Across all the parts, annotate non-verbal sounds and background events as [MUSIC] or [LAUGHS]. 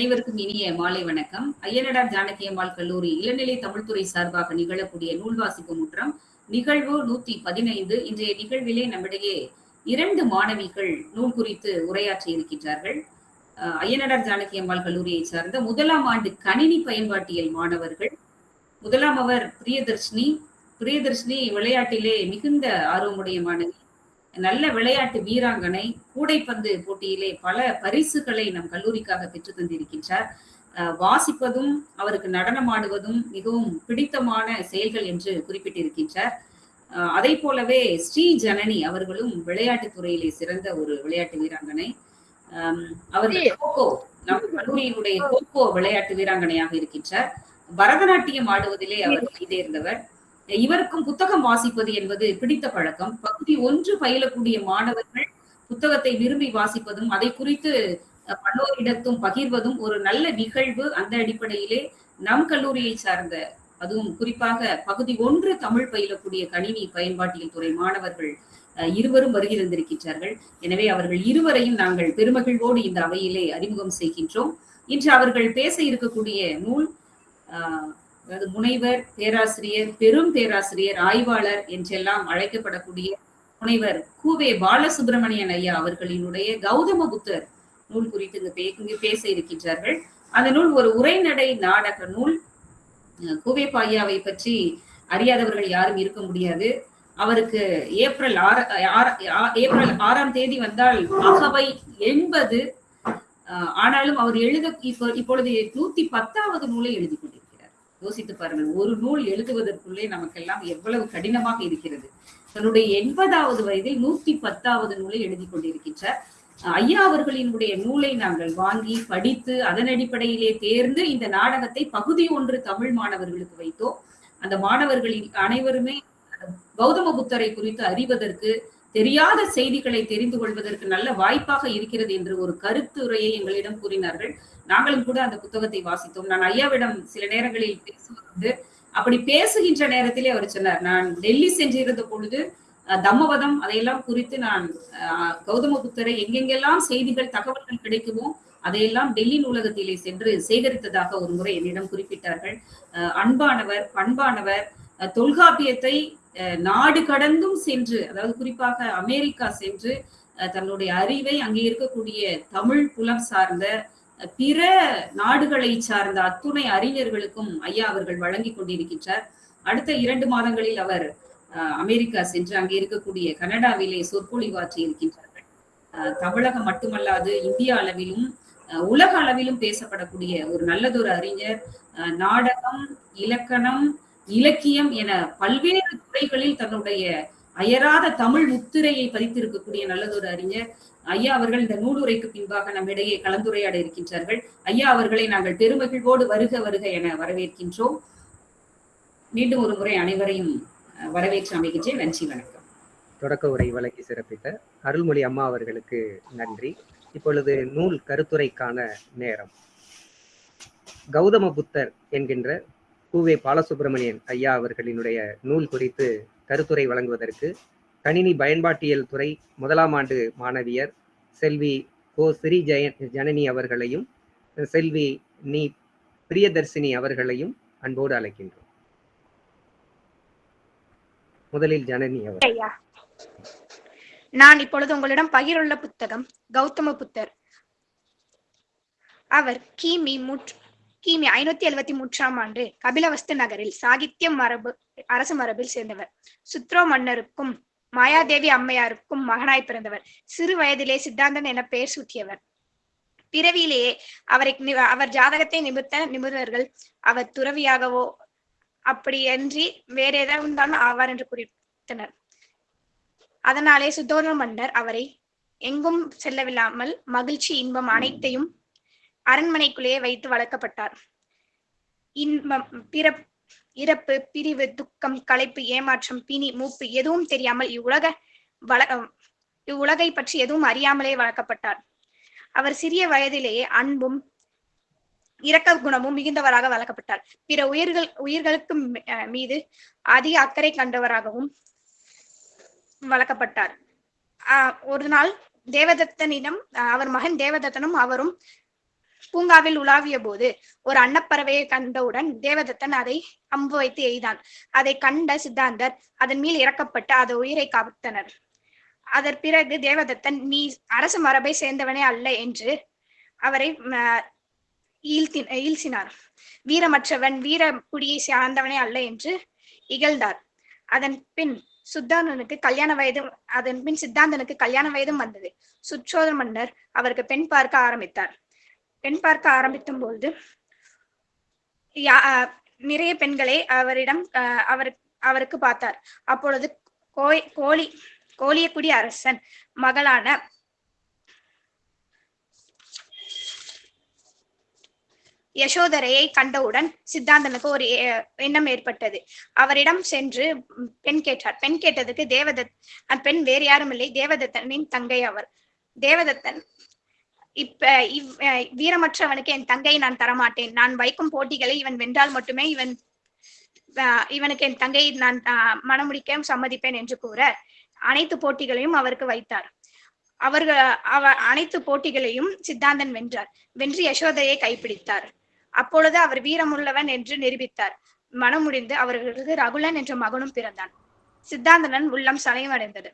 அனைவருக்கும் இனிய மாலை வணக்கம். ஐயனடார் ஜானகி அம்மாள் கல்லூரி இளநிலை தமிழ்துறை சார்பாக நிகழக்கூடிய நூல் வாசிப்பு முற்றம் நிகழ்வு நூத்தி பதினைந்து. இன்றைய நிகழ்விலே நம்மிடையே இரண்டு மாணவிகள் நூல் குறித்து உரையாற்றி இருக்கின்றார்கள். ஐயனடார் ஜானகி அம்மாள் கல்லூரியை சார்ந்த முதலாம் ஆண்டு கணினி பயன்பாட்டியல் மாணவர்கள். முதலாம் அவர் பிரியதர்ஷினி. பிரியதர்ஷினி விளையாட்டிலே மிகுந்த ஆர்வமுடைய மாணவி. நல்ல விளையாட்டு வீராங்கனை கூடைப்பந்து போட்டியிலே பல பரிசுகளை நம் கல்லூரிக்காக பெற்று தந்திருக்கின்றார். வாசிப்பதும் அவருக்கு நடனமாடுவதும் மிகவும் பிடித்தமான செயல்கள் என்று குறிப்பிட்டிருக்கின்றார். அதை போலவே ஸ்ரீ ஜனனி அவர்களும் விளையாட்டுத் துறையிலே சிறந்த ஒரு விளையாட்டு வீராங்கனை. அவர்கள் கோகோ நம் கல்லூரியினுடைய கோகோ விளையாட்டு வீராங்கனையாக இருக்கின்றார். பரதநாட்டியம் ஆடுவதிலே அவர் கைதேர்ந்தவர் இவருக்கும் புத்தகம் வாசிப்பது என்பது பிடித்த பழக்கம். பகுதி ஒன்று பயிலக்கூடிய மாணவர்கள் புத்தகத்தை விரும்பி வாசிப்பதும் அதை குறித்து பலோரிடத்தும் பல்லோரிடத்தும் பகிர்வதும் ஒரு நல்ல நிகழ்வு அந்த அடிப்படையிலே நம் கல்லூரியை சார்ந்த அதுவும் குறிப்பாக பகுதி ஒன்று தமிழ் பயிலக்கூடிய கணினி பயன்பாட்டியல் துறை மாணவர்கள் அஹ், இருவரும் வருகை தந்திருக்கின்றார்கள். எனவே அவர்கள் இருவரையும் நாங்கள் பெருமகிழ்வோடு இந்த அவையிலே அறிமுகம் செய்கின்றோம். இன்று அவர்கள் பேச இருக்கக்கூடிய நூல் ஆஹ், அதாவது முனைவர் பேராசிரியர் பெரும் பேராசிரியர் ஆய்வாளர் என்றெல்லாம் அழைக்கப்படக்கூடிய முனைவர் கூவே பாலசுப்பிரமணியன் ஐயா அவர்களினுடைய கௌதம புத்தர் நூல் குறித்து இங்கு பேச இருக்கின்றார்கள். அந்த நூல் ஒரு உரைநடை நாடக நூல். கூவே பாய்யாவை பற்றி அறியாதவர்கள் யாரும் இருக்க முடியாது. அவருக்கு ஏப்ரல் ஆறு ஏப்ரல் ஆறாம் தேதி வந்தால் அகவை எண்பது. ஆனாலும் அவர் எழுத இப்போ இப்பொழுது நூத்தி பத்தாவது நூலை எழுதி கொண்டிருக்கிறார். யோசித்து பாருங்கள். ஒரு நூல் எழுதுவதற்குள்ளே நமக்கெல்லாம் எவ்வளவு கடினமாக இருக்கிறது. தன்னுடைய எண்பதாவது வயதில் நூத்தி பத்தாவது நூலை எழுதி கொண்டிருக்கின்றார். ஐயா அவர்களினுடைய நூலை நாங்கள் வாங்கி படித்து அதன் அடிப்படையிலே தேர்ந்து இந்த நாடகத்தை பகுதி ஒன்று தமிழ் மாணவர்களுக்கு வைத்தோம். அந்த மாணவர்களில் அனைவருமே கௌதம புத்தரை குறித்து அறிவதற்கு தெரியாத செய்திகளை தெரிந்து கொள்வதற்கு நல்ல வாய்ப்பாக இருக்கிறது என்று ஒரு கருத்துரையை எங்களிடம் கூறினார்கள். நாங்களும் கூட அந்த புத்தகத்தை வாசித்தோம். நான் ஐயாவிடம் சில நேரங்களில் பேசுவது அப்படி பேசுகின்ற நேரத்திலே அவர் சொன்னார் நான் டெல்லி சென்றிருந்த பொழுது தம்மவதம் அதையெல்லாம் குறித்து நான் கௌதம புத்தரை எங்கெங்கெல்லாம் செய்திகள் தகவல்கள் கிடைக்குமோ அதையெல்லாம் டெல்லி நூலகத்திலே சென்று சேகரித்ததாக ஒரு முறை என்னிடம் குறிப்பிட்டார்கள். அஹ், அன்பானவர் பண்பானவர் தொல்காப்பியத்தை அஹ், நாடு கடந்தும் சென்று அதாவது குறிப்பாக அமெரிக்கா சென்று அஹ், தன்னுடைய அறிவை அங்கே இருக்கக்கூடிய தமிழ் புலம் சார்ந்த பிற நாடுகளை சார்ந்த அத்துணை அறிஞர்களுக்கும் ஐயா அவர்கள் வழங்கி கொண்டிருக்கின்றார். அடுத்த இரண்டு மாதங்களில் அவர் அஹ், அமெரிக்கா சென்று அங்கே இருக்கக்கூடிய கனடாவிலே சொற்பொழிவாற்றி இருக்கின்றார்கள். தமிழகம் மட்டுமல்லாது இந்திய அளவிலும் அஹ், உலக அளவிலும் பேசப்படக்கூடிய ஒரு நல்லதொரு அறிஞர். நாடகம் இலக்கணம் இலக்கியம் என பல்வேறு துறைகளில் தன்னுடைய அயராத தமிழ் முத்திரையை பதித்திருக்கக்கூடிய நல்லதொரு அறிஞர். ஐயா அவர்கள் இந்த நூலுரைக்கு பின்பாக நம்மிடையே கலந்துரையாட இருக்கின்றார்கள். ஐயா அவர்களை நாங்கள் பெருமகிழ்வோடு வருக வருக என வரவேற்கின்றோம். மீண்டும் ஒரு முறை அனைவரையும் வரவேற்று அமைகின்றேன். நன்றி வணக்கம். தொடக்க உரை வழங்கி சிறப்பித்த அருள்மொழி அம்மா அவர்களுக்கு நன்றி. இப்பொழுது நூல் கருத்துரைக்கான நேரம். கௌதம புத்தர் என்கின்ற பூவே பாலசுப்பிரமணியன் ஐயா அவர்களினுடைய நூல் குறித்து கருத்துரை வழங்குவதற்கு கணினி பயன்பாட்டியல் துறை முதலாம் ஆண்டு மாணவியர் செல்வி கோ ஸ்ரீ ஜெய ஜனனி அவர்களையும் செல்வி நீ பிரியதர்சினி அவர்களையும் அன்போடு அழைக்கின்றோம். முதலில் ஜனனி அவர். நான் இப்பொழுது உங்களிடம் பகிர்வுள்ள புத்தகம் கௌதம புத்தர். அவர் கிமி முற்று கிமி ஐநூத்தி எழுபத்தி மூன்றாம் ஆண்டு கபிலவஸ்து நகரில் சாகித்ய மரபு அரசு மரபில் சேர்ந்தவர். சுத்ரோ மன்னருக்கும் மாயாதேவி அம்மையாருக்கும் மகனாய் பிறந்தவர். சிறு வயதிலே சித்தாந்தன் என பெயர் சூட்டியவர். பிறவியிலேயே அவரை நி- அவர் ஜாதகத்தை நிமித்த நிபுணர்கள் அவர் துறவியாகவோ அப்படியன்றி வேற ஏதாவது இருந்தாலும் ஆவார் என்று குறித்தனர். அதனாலே சுத்தோர்ண மன்னர் அவரை எங்கும் செல்லவில்லாமல் மகிழ்ச்சி இன்பம் அனைத்தையும் அரண்மனைக்குள்ளேயே வைத்து வளர்க்கப்பட்டார். இன்பம் பிற இறப்பு பிரிவு துக்கம் களைப்பு ஏமாற்றம் பிணி மூப்பு எதுவும் தெரியாமல் இவ்வுலக வள இவ்வுலகை பற்றி எதுவும் அறியாமலே வளர்க்கப்பட்டார். அவர் சிறிய வயதிலேயே அன்பும் இரக்க குணமும் மிகுந்தவராக வளர்க்கப்பட்டார். பிற உயிர்கள் உயிர்களுக்கு மி- அஹ் மீது அதிக அக்கறை கண்டவராகவும் வளர்க்கப்பட்டார். ஆஹ் ஒரு நாள் தேவதத்தனிடம் அவர் மகன் தேவதத்தனும் அவரும் பூங்காவில் உலாவிய போது ஒரு அன்னப்பறவையை கண்டவுடன் தேவதத்தன் அதை அம்பு வைத்து எய்தான். அதை கண்ட சித்தாந்தர் அதன் மேல் இறக்கப்பட்டு அது உயிரை காத்தனர். அதன் பிறகு தேவதத்தன் நீ அரசு மரபை சேர்ந்தவனே அல்ல என்று அவரை அஹ், ஈழ்த்தி ஈழ்த்தினார். வீரமற்றவன் வீர குடியை சார்ந்தவனே அல்ல என்று இகழ்ந்தார். அதன் பின் சுத்தாந்தனுக்கு கல்யாண வயது அதன் பின் சித்தாந்தனுக்கு கல்யாண வயதும் வந்தது. சுற்றோதர மன்னர் அவருக்கு பெண் பார்க்க ஆரம்பித்தார். பெண் பார்க்க ஆரம்பித்தும் போது நிறைய பெண்களை அவரிடம் அவர் அவருக்கு பார்த்தார். அப்பொழுது கோய் கோழி கோழியக்குடி அரசன் மகளான யசோதரையை கண்டவுடன் சித்தாந்தனுக்கு ஒரு எ- எண்ணம் ஏற்பட்டது. அவரிடம் சென்று பெண் கேட்டார். பெண் கேட்டதுக்கு தேவதத் அந்த பெண் வேறு யாரும் இல்லை. தேவதத்தனின் தங்கை அவர். தேவதத்தன் இப்ப இவ் வீரமற்றவனுக்கு என் தங்கையை நான் தரமாட்டேன். நான் வைக்கும் போட்டிகளை இவன் வென்றால் மட்டுமே இவன் இவனுக்கு என் தங்கையை நான் அஹ், சம்மதிப்பேன் என்று கூற அனைத்து போட்டிகளையும் அவருக்கு வைத்தார். அவர்கள் அவ அனைத்து போட்டிகளையும் சித்தாந்தன் வென்றார். வென்று யசோதையை கைப்பிடித்தார். அப்பொழுது அவர் வீரமுள்ளவன் என்று நிரூபித்தார். மனம் முடிந்து அவர்களுக்கு ரகுலன் என்ற மகனும் பிறந்தான். சித்தாந்தனன் உள்ளம் சலயமடைந்தது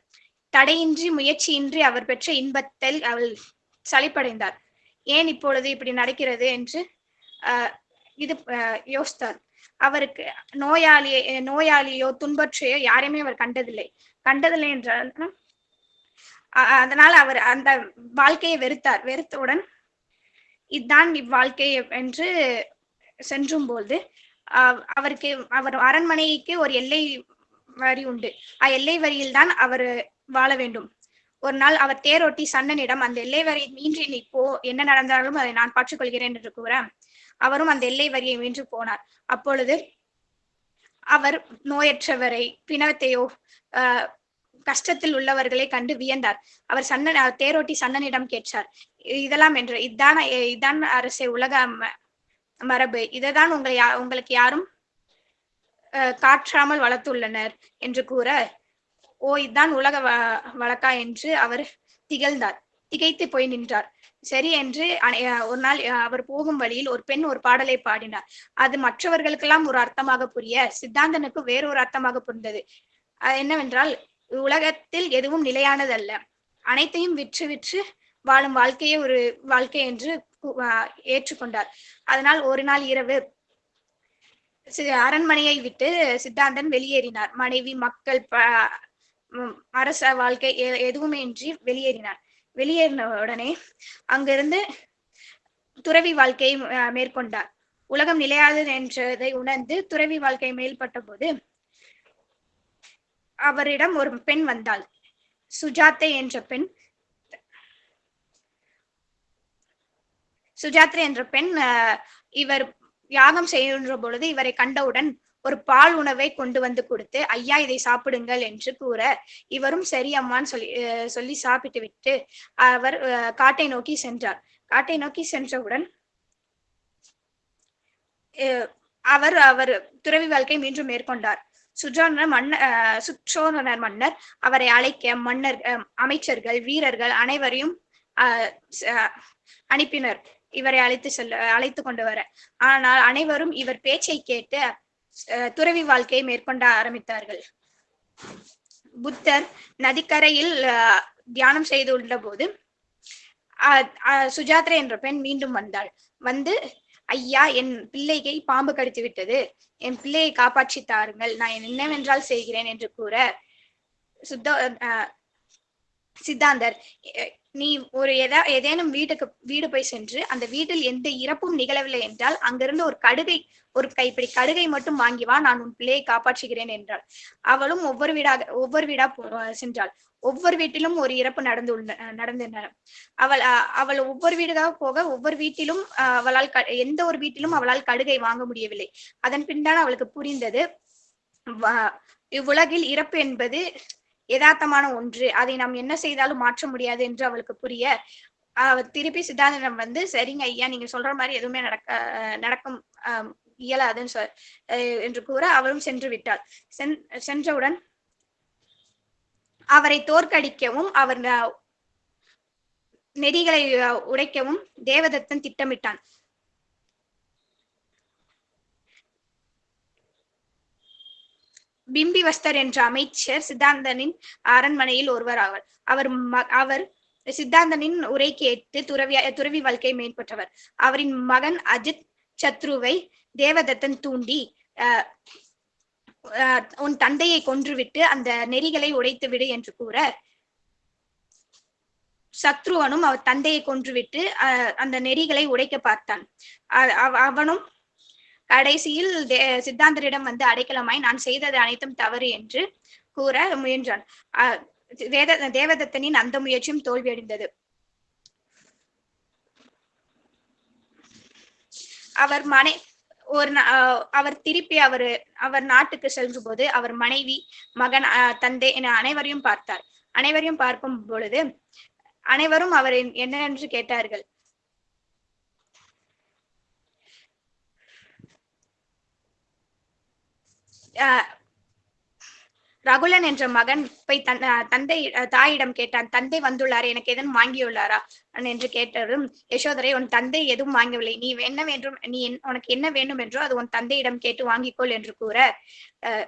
தடையின்றி முயற்சியின்றி அவர் பெற்ற இன்பத்தில் அவள் சலிப்படைந்தார் ஏன் இப்பொழுது இப்படி நடக்கிறது என்று இது யோசித்தார். அவருக்கு நோயாளியை நோயாளியோ துன்பற்றையோ யாரையுமே அவர் கண்டதில்லை. கண்டதில்லை என்றால் அதனால் அவர் அந்த வாழ்க்கையை வெறுத்தார். வெறுத்தவுடன் இதுதான் இவ்வாழ்க்கை என்று சென்றும் போது அஹ் அவருக்கு அவர் அரண்மனைக்கு ஒரு எல்லை வரி உண்டு. அ எல்லை வரியில் தான் அவர் வாழ வேண்டும். ஒரு நாள் அவர் தேரோட்டி சன்னனிடம் அந்த எல்லை வரியை மீன்றி நீ போ என்ன நடந்தாலும் அதை நான் பார்த்துக்கொள்கிறேன் என்று கூற அவரும் அந்த எல்லை வரியை மீன்று போனார். அப்பொழுது அவர் நோயற்றவரை பிணத்தையோ ஆஹ் கஷ்டத்தில் உள்ளவர்களை கண்டு வியந்தார். அவர் சன்னன் தேரோட்டி சன்னனிடம் கேட்டார் இதெல்லாம் என்று இதான இதான் அரசே உலக ம- மரபு இதைதான் உங்களை யா- உங்களுக்கு யாரும் அஹ், காற்றாமல் வளர்த்துள்ளனர் என்று கூற ஓ இதுதான் உலக வ- வழக்கா என்று அவர் திகழ்ந்தார். திகைத்து போய் நின்றார். சரி என்று ஒரு நாள் அவர் போகும் வழியில் ஒரு பெண் ஒரு பாடலை பாடினார். அது மற்றவர்களுக்கெல்லாம் ஒரு அர்த்தமாக புரிய சித்தாந்தனுக்கு வேறொரு அர்த்தமாக புரிந்தது. என்னவென்றால் உலகத்தில் எதுவும் நிலையானதல்ல. அனைத்தையும் விற்று விற்று வாழும் வாழ்க்கையே ஒரு வாழ்க்கை என்று ஏற்றுக்கொண்டார். அதனால் ஒரு நாள் இரவு சி- அரண்மனையை விட்டு சித்தாந்தன் வெளியேறினார். மனைவி மக்கள் ப- அரச வாழ்க்கை எதுவுமே இன்றி வெளியேறினார். வெளியேறின உடனே அங்கிருந்து துறவி வாழ்க்கையை மேற்கொண்டார். உலகம் நிலையாதது என்றதை உணர்ந்து துறவி வாழ்க்கை மேல்பட்ட போது அவரிடம் ஒரு பெண் வந்தாள். சுஜாத்தை என்ற பெண் சுஜாத்ரி என்ற பெண் அஹ், இவர் யாகம் செய்கின்ற பொழுது இவரை கண்டவுடன் ஒரு பால் உணவை கொண்டு வந்து கொடுத்து ஐயா இதை சாப்பிடுங்கள் என்று கூற இவரும் சரி அம்மான்னு சொல்லி சொல்லி சாப்பிட்டு விட்டு அவர் அஹ், காட்டை நோக்கி சென்றார். காட்டை நோக்கி சென்றவுடன் அஹ், அவர் அவர் துறவி வாழ்க்கை மீண்டும் மேற்கொண்டார். சுற்றோனர் மன்னர் அஹ், சுற்றோனர் மன்னர் அவரை அழைக்க மன்னர் அஹ், அமைச்சர்கள் வீரர்கள் அனைவரையும் அஹ், அனுப்பினர். இவரை அழைத்து செல்ல அழைத்து கொண்டு வர. ஆனால் அனைவரும் இவர் பேச்சை கேட்டு துறவி வாழ்க்கையை மேற்கொண்ட ஆரம்பித்தார்கள். புத்தர் நதிக்கரையில் தியானம் செய்து உள்ள போது அஹ், அஹ், சுஜாத்ரா என்ற பெண் மீண்டும் வந்தாள். வந்து ஐயா என் பிள்ளையை பாம்பு கடித்து விட்டது. என் பிள்ளையை காப்பாற்றி தாருங்கள். நான் என்னவென்றால் செய்கிறேன் என்று கூற சுத்த அஹ், சித்தாந்தர் நீ ஒரு எதா ஏதேனும் வீட்டுக்கு வீடு போய் சென்று அந்த வீட்டில் எந்த இறப்பும் நிகழவில்லை என்றால் அங்கிருந்து ஒரு கடுகை ஒரு கைப்பிடி கடுகை மட்டும் வாங்கி வா நான் உன் பிள்ளையை காப்பாற்றுகிறேன் என்றாள். அவளும் ஒவ்வொரு வீடாக ஒவ்வொரு வீடா சென்றாள். ஒவ்வொரு வீட்டிலும் ஒரு இறப்பு நடந்து நடந்தன. அவள் அஹ், அவள் ஒவ்வொரு வீடாக போக ஒவ்வொரு வீட்டிலும் அஹ், அவளால் க- எந்த ஒரு வீட்டிலும் அவளால் கடுகை வாங்க முடியவில்லை. அதன் பின்தான் அவளுக்கு புரிந்தது இவ்வுலகில் இறப்பு என்பது யதார்த்தமான ஒன்று. அதை நாம் என்ன செய்தாலும் மாற்ற முடியாது என்று அவளுக்கு புரிய திருப்பி சித்தாந்தனம் வந்து சரிங்க ஐயா நீங்க சொல்ற மாதிரி எதுவுமே நடக்க அஹ் நடக்கும் அஹ், இயலாதுன்னு சொ அஹ் என்று கூற அவரும் சென்று விட்டாள். சென்- சென்றவுடன் அவரை தோற்கடிக்கவும் அவர் நெறிகளை உடைக்கவும் தேவதத்தன் திட்டமிட்டான். பிம்பிவஸ்தர் என்ற அமைச்சர் சித்தாந்தனின் அரண்மனையில் ஒருவர் ஆவார் அவர் ம- அவர் சித்தாந்தனின் உரை கேட்டு துறவி துறவி வாழ்க்கை மேம்பட்டவர். அவரின் மகன் அஜித் சத்ருவை தேவதத்தன் தூண்டி அஹ், அஹ், உன் தந்தையை கொன்றுவிட்டு அந்த நெறிகளை உடைத்து விடு என்று கூற சத்ருவனும் அவர் தந்தையை கொன்றுவிட்டு அஹ், அந்த நெறிகளை உடைக்க பார்த்தான். அவனும் கடைசியில் தே- சித்தாந்தரிடம் வந்து அடைக்கலமாய் நான் செய்தது அனைத்தும் தவறு என்று கூற முயன்றான். அஹ், வேத தேவதத்தனின் அந்த முயற்சியும் தோல்வியடைந்தது. அவர் மனை ஒரு நா- அஹ், அவர் திருப்பி அவர் அவர் நாட்டுக்கு செல்லும் போது அவர் மனைவி மகன் அஹ், தந்தை என அனைவரையும் பார்த்தார். அனைவரையும் பார்க்கும் பொழுது அனைவரும் அவர் என்ன கேட்டார்கள்? ரகுலன் என்ற மகன் போய் தன் அஹ், தந்தை தாயிடம் கேட்டான். தந்தை வந்துள்ளாரே எனக்கு எதுவும் வாங்கியுள்ளாரா? என்று கேட்டதும் யசோதரை உன் தந்தை எதுவும் வாங்கவில்லை. நீ என்ன வேண்டும் நீ என்- உனக்கு என்ன வேண்டும் என்றோ அது உன் தந்தையிடம் கேட்டு வாங்கிக்கொள் என்று கூற அஹ்,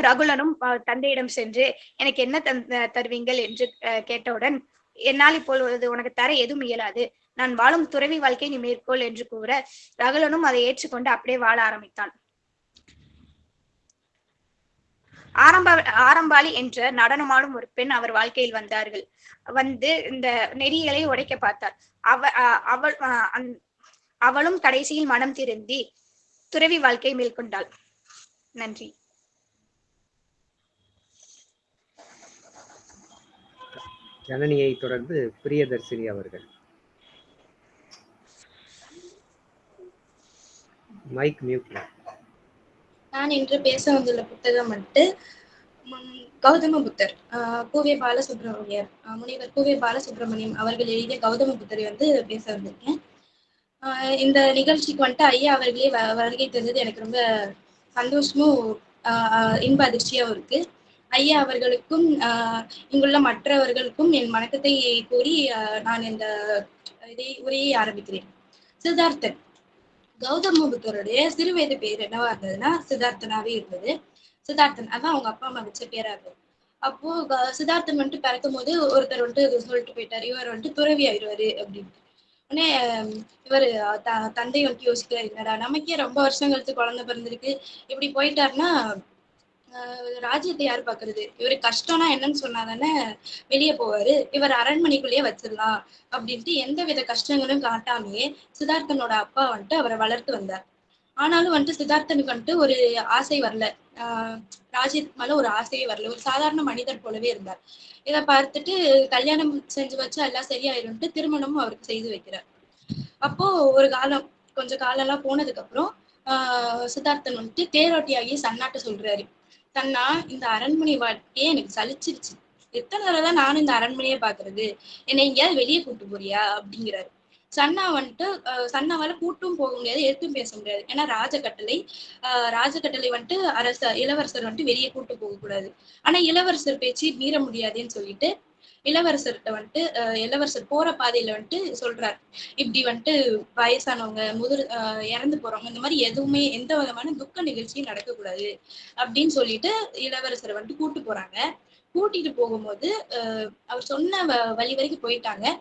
ரகுலனும் தந்தையிடம் சென்று எனக்கு என்ன தந் தருவீங்கள்? என்று அஹ், கேட்டவுடன் என்னால் இப்பொழுது உனக்கு தர எதுவும் இயலாது. நான் வாழும் துறவி வாழ்க்கை நீ மேற்கொள் என்று கூற ரகுலனும் அதை ஏற்றுக்கொண்டு அப்படியே வாழ ஆரம்பித்தான். ஆரம்ப ஆரம்பாளி என்ற நடனமாடும் ஒரு பெண் அவர் வாழ்க்கையில் வந்தார்கள். வந்து இந்த நெறிகளை உடைக்க பார்த்தார். அவ அஹ் அவள் அவளும் கடைசியில் மனம் திருந்தி துறவி வாழ்க்கை மேற்கொண்டாள் நன்றி. ஜனனியை தொடர்ந்து பிரியதர்சினி அவர்கள். மைக் மியூட்ல. நான் இன்று பேச வந்துள்ள புத்தகம் வந்துட்டு கௌதம புத்தர் ஆஹ் பாலசுப்ரமணியர் ஆஹ் முனிவர் பாலசுப்ரமணியம் அவர்கள் எழுதிய கௌதம புத்தரை வந்து பேச வந்திருக்கேன். ஆஹ் இந்த நிகழ்ச்சிக்கு வந்துட்டு ஐயா அவர்களே வ- வருகை தந்தது எனக்கு ரொம்ப சந்தோஷமும் ஆஹ் இன்ப அதிர்ச்சியாகவும் இருக்கு. ஐயா அவர்களுக்கும் ஆஹ் இங்குள்ள மற்றவர்களுக்கும் என் வணக்கத்தை கூறி நான் இந்த இதை உரையை ஆரம்பிக்கிறேன். சித்தார்த்தன் கௌதம புத்தருடைய சிறுவயது பேர் என்னவா இருந்ததுன்னா சித்தார்த்தனாவே இருந்தது. சித்தார்த்தன் அதான் அவங்க அப்பா அம்மா வச்ச பேரா இருந்தது அப்போ சித்தார்த்தன் வந்துட்டு பிறக்கும் போது ஒருத்தர் வந்துட்டு சொல்லிட்டு போயிட்டாரு. இவர் வந்துட்டு துறவி ஆயிடுவாரு அப்படின்ட்டு. உடனே இவர் த- தந்தை வந்துட்டு யோசிக்கிறார் என்னடா நமக்கே ரொம்ப வருஷம் கழிச்சு குழந்தை பிறந்திருக்கு. இப்படி போயிட்டாருன்னா ராஜ்யத்தை யார் பாக்குறது? இவரு கஷ்டம்னா என்னன்னு சொன்னாதானே வெளியே போவாரு. இவர் அரண்மனைக்குள்ளேயே வச்சிடலாம் அப்படின்ட்டு எந்த வித கஷ்டங்களும் காட்டாமையே சித்தார்த்தனோட அப்பா வந்துட்டு அவரை வளர்த்து வந்தார். ஆனாலும் வந்துட்டு சித்தார்த்தனுக்கு வந்துட்டு ஒரு ஆசை வரல. ஆஹ் ராஜ்யத்துக்கு மேல ஒரு ஆசையே வரல. ஒரு சாதாரண மனிதர் போலவே இருந்தார். இதை பார்த்துட்டு கல்யாணம் செஞ்சு வச்சா எல்லாம் சரியாயிரும்ட்டு திருமணமும் அவருக்கு செய்து வைக்கிறார். அப்போ ஒரு காலம் கொஞ்சம் காலம் எல்லாம் போனதுக்கு அப்புறம் ஆஹ் சித்தார்த்தன் வந்துட்டு தேரோட்டியாகி சன்னாட்ட சொல்றாரு. தன்னா இந்த அரண்மனை வாழ்க்கையே எனக்கு சலிச்சிருச்சு. எத்தனை தடவை தான் நானும் இந்த அரண்மனையே பாக்குறது என்னை எங்கேயாவது வெளியே கூட்டு போறியா? அப்படிங்கிறாரு. சன்னா வந்துட்டு சன்னாவால கூட்டும் போக முடியாது எடுத்தும் பேச முடியாது. ஏன்னா ராஜகட்டளை ஆஹ் ராஜகட்டளை வந்துட்டு அரச இளவரசர் வந்துட்டு வெளியே கூட்டு போக கூடாது ஆனா இளவரசர் பேச்சு மீற முடியாதுன்னு சொல்லிட்டு இளவரசர்கிட்ட வந்துட்டு இளவரசர் போற பாதையில வந்துட்டு சொல்றாரு. இப்படி வந்துட்டு வயசானவங்க முதிர் இறந்து போறவங்க இந்த மாதிரி எதுவுமே எந்த விதமான துக்க நிகழ்ச்சியும் நடக்கக்கூடாது அப்படின்னு சொல்லிட்டு இளவரசரை வந்துட்டு கூட்டு போறாங்க. கூட்டிட்டு போகும்போது அஹ் அவர் சொன்ன வ- வழி வரைக்கும் போயிட்டாங்க.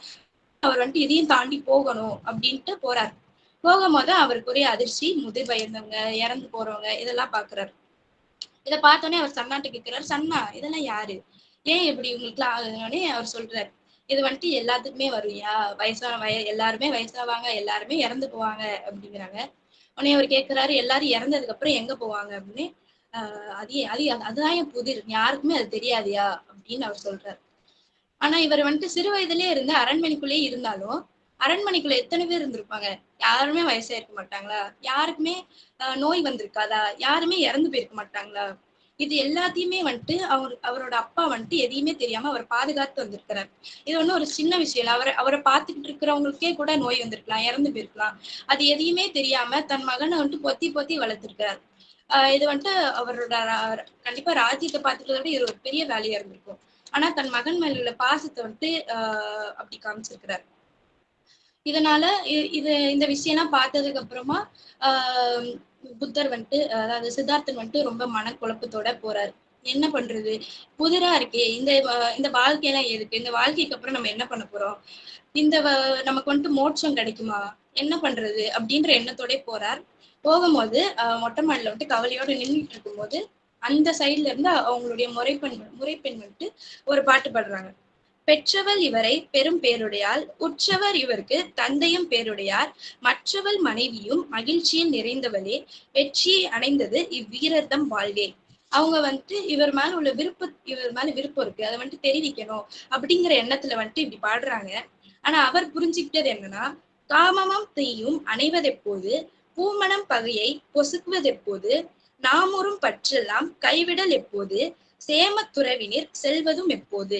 அவர் வந்துட்டு இதையும் தாண்டி போகணும் அப்படின்ட்டு போறாரு. போகும்போது அவருக்குரிய அதிர்ச்சி முதிர் வயந்தவங்க இறந்து போறவங்க இதெல்லாம் பாக்குறாரு. இதை பார்த்தோன்னே அவர் சன்னாட்டு கேட்கிறாரு சன்னா இதெல்லாம் யாரு? ஏன் இப்படி உங்களுக்குலாம் ஆகுதுன்னே அவர் சொல்றாரு. இது வந்துட்டு எல்லாத்துக்குமே வரும்யா? வயசான வய எல்லாருமே வயசாவாங்க எல்லாருமே இறந்து போவாங்க அப்படிங்கிறாங்க. உடனே அவர் கேட்கிறாரு எல்லாரும் இறந்ததுக்கு அப்புறம் எங்க போவாங்க அப்படின்னு. அது அது அதுதான் என் புதிர். யாருக்குமே அது தெரியாதியா? அப்படின்னு அவர் சொல்றாரு. ஆனா இவர் வந்துட்டு சிறு வயதுலயே இருந்து அரண்மனைக்குள்ளேயே இருந்தாலும் அரண்மனைக்குள்ள எத்தனை பேர் இருந்திருப்பாங்க? யாருமே வயசா இருக்க மாட்டாங்களா? யாருக்குமே ஆஹ் நோய் வந்திருக்காதா? யாருமே இறந்து போயிருக்க மாட்டாங்களா? இது எல்லாத்தையுமே வந்துட்டு அவர் அவரோட அப்பா வந்துட்டு எதையுமே தெரியாம அவர் பாதுகாத்து வந்திருக்கிறார். இது ஒன்றும் ஒரு சின்ன விஷயம் இல்லை. அவரை அவரை பார்த்துக்கிட்டு இருக்கிறவங்களுக்கே கூட நோய் வந்திருக்கலாம் இறந்து போயிருக்கலாம். அது எதையுமே தெரியாம தன் மகனை வந்துட்டு பொத்தி பொத்தி வளர்த்திருக்கிறார். ஆஹ் இது வந்துட்டு அவரோட ரா- கண்டிப்பா ராஜ்யத்தை பார்த்துக்கிறத விட இது ஒரு பெரிய வேலையா இருந்திருக்கும். ஆனா தன் மகன் மேல உள்ள பாசத்தை வந்துட்டு ஆஹ் அப்படி காமிச்சிருக்கிறார். இதனால இது இந்த விஷயம்லாம் பார்த்ததுக்கு அப்புறமா ஆஹ் புத்தர் வந்துட்டு அதாவது சித்தார்த்தன் வந்துட்டு ரொம்ப மனக்குழப்பத்தோட போறாரு. என்ன பண்றது? புதிரா இருக்கே. இந்த இந்த வாழ்க்கையெல்லாம் எதுக்கு? இந்த வாழ்க்கைக்கு அப்புறம் நம்ம என்ன பண்ண போறோம்? இந்த வ- நமக்கு வந்துட்டு மோட்சம் கிடைக்குமா? என்ன பண்றது? அப்படின்ற எண்ணத்தோட போறார். போகும்போது மொட்டை மாடில வந்துட்டு கவலையோட நின்றுட்டு இருக்கும்போது அந்த சைடுல இருந்து அவங்களுடைய முறைப்பெண் முறைப்பெண் வந்துட்டு ஒரு பாட்டு பாடுறாங்க. பெற்றவள் இவரை பெரும் பேருடையால் உற்றவர் இவருக்கு தந்தையும் பேருடையார் மற்றவள் மனைவியும் மகிழ்ச்சியில் நிறைந்தவளே வெற்றியை அடைந்தது இவ்வீரர்தம் வாழ்வே. அவங்க வந்துட்டு இவர் மேல உள்ள விருப்ப இவர் மேல விருப்பம் இருக்கு அதை வந்துட்டு தெரிவிக்கணும் அப்படிங்கிற எண்ணத்துல வந்துட்டு இப்படி பாடுறாங்க ஆனா அவர் புரிஞ்சுக்கிட்டது என்னன்னா காமமும் தீயும் அணைவதெப்போது பூமணம் பகையை பொசுக்குவதெப்போது நாமுறும் பற்றெல்லாம் கைவிடல் எப்போது சேம துறவினர் செல்வதும் எப்போது.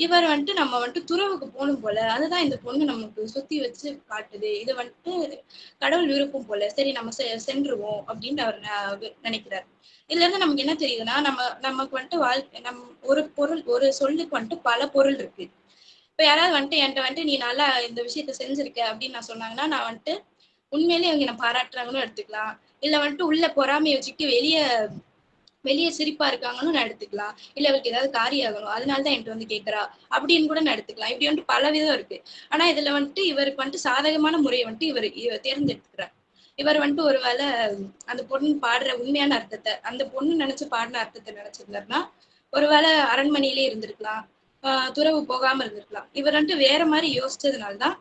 இவர் வந்துட்டு நம்ம வந்துட்டு துறவுக்கு போகணும் போல. அதுதான் இந்த பொண்ணு நமக்கு சுத்தி வச்சு காட்டுது. இது வந்துட்டு கடவுள் விருப்பம் போல. சரி நம்ம செ- சென்றுவோம் அப்படின்னு அவர் ந- நினைக்கிறார். இதுல இருந்து நமக்கு என்ன தெரியுதுன்னா நம்ம நமக்கு வந்துட்டு வாழ்க்கை நம் ஒரு பொருள் ஒரு சொல்லுக்கு வந்துட்டு பல பொருள் இருக்கு. இப்ப யாராவது வந்துட்டு என்கிட்ட வந்துட்டு நீ நல்லா இந்த விஷயத்த செஞ்சிருக்க அப்படின்னு நான் சொன்னாங்கன்னா நான் வந்துட்டு உண்மையிலேயே அவங்க என்ன பாராட்டுறாங்கன்னு எடுத்துக்கலாம். இல்ல வந்துட்டு உள்ள பொறாமையை வச்சுக்கிட்டு வெளியே வெளியே சிரிப்பா இருக்காங்கன்னு நான் எடுத்துக்கலாம். இல்ல இவருக்கு ஏதாவது காரியம் ஆகணும் அதனாலதான் என்கிட்ட வந்து கேட்கறா அப்படின்னு கூட நான் எடுத்துக்கலாம். இப்படி வந்துட்டு பல விதம் இருக்கு. ஆனா இதுல வந்துட்டு இவருக்கு வந்துட்டு சாதகமான முறையை வந்துட்டு இவர் இவர் தேர்ந்தெடுத்துக்கிறார். இவர் வந்துட்டு ஒருவேளை அந்த பொண்ணு பாடுற உண்மையான அர்த்தத்தை அந்த பொண்ணு நினைச்சு பாடின அர்த்தத்தை நினைச்சிருந்தாருன்னா ஒருவேளை அரண்மனையிலே இருந்திருக்கலாம். ஆஹ் துறவு போகாம இருந்திருக்கலாம். இவர் வந்துட்டு வேற மாதிரி யோசிச்சதுனாலதான்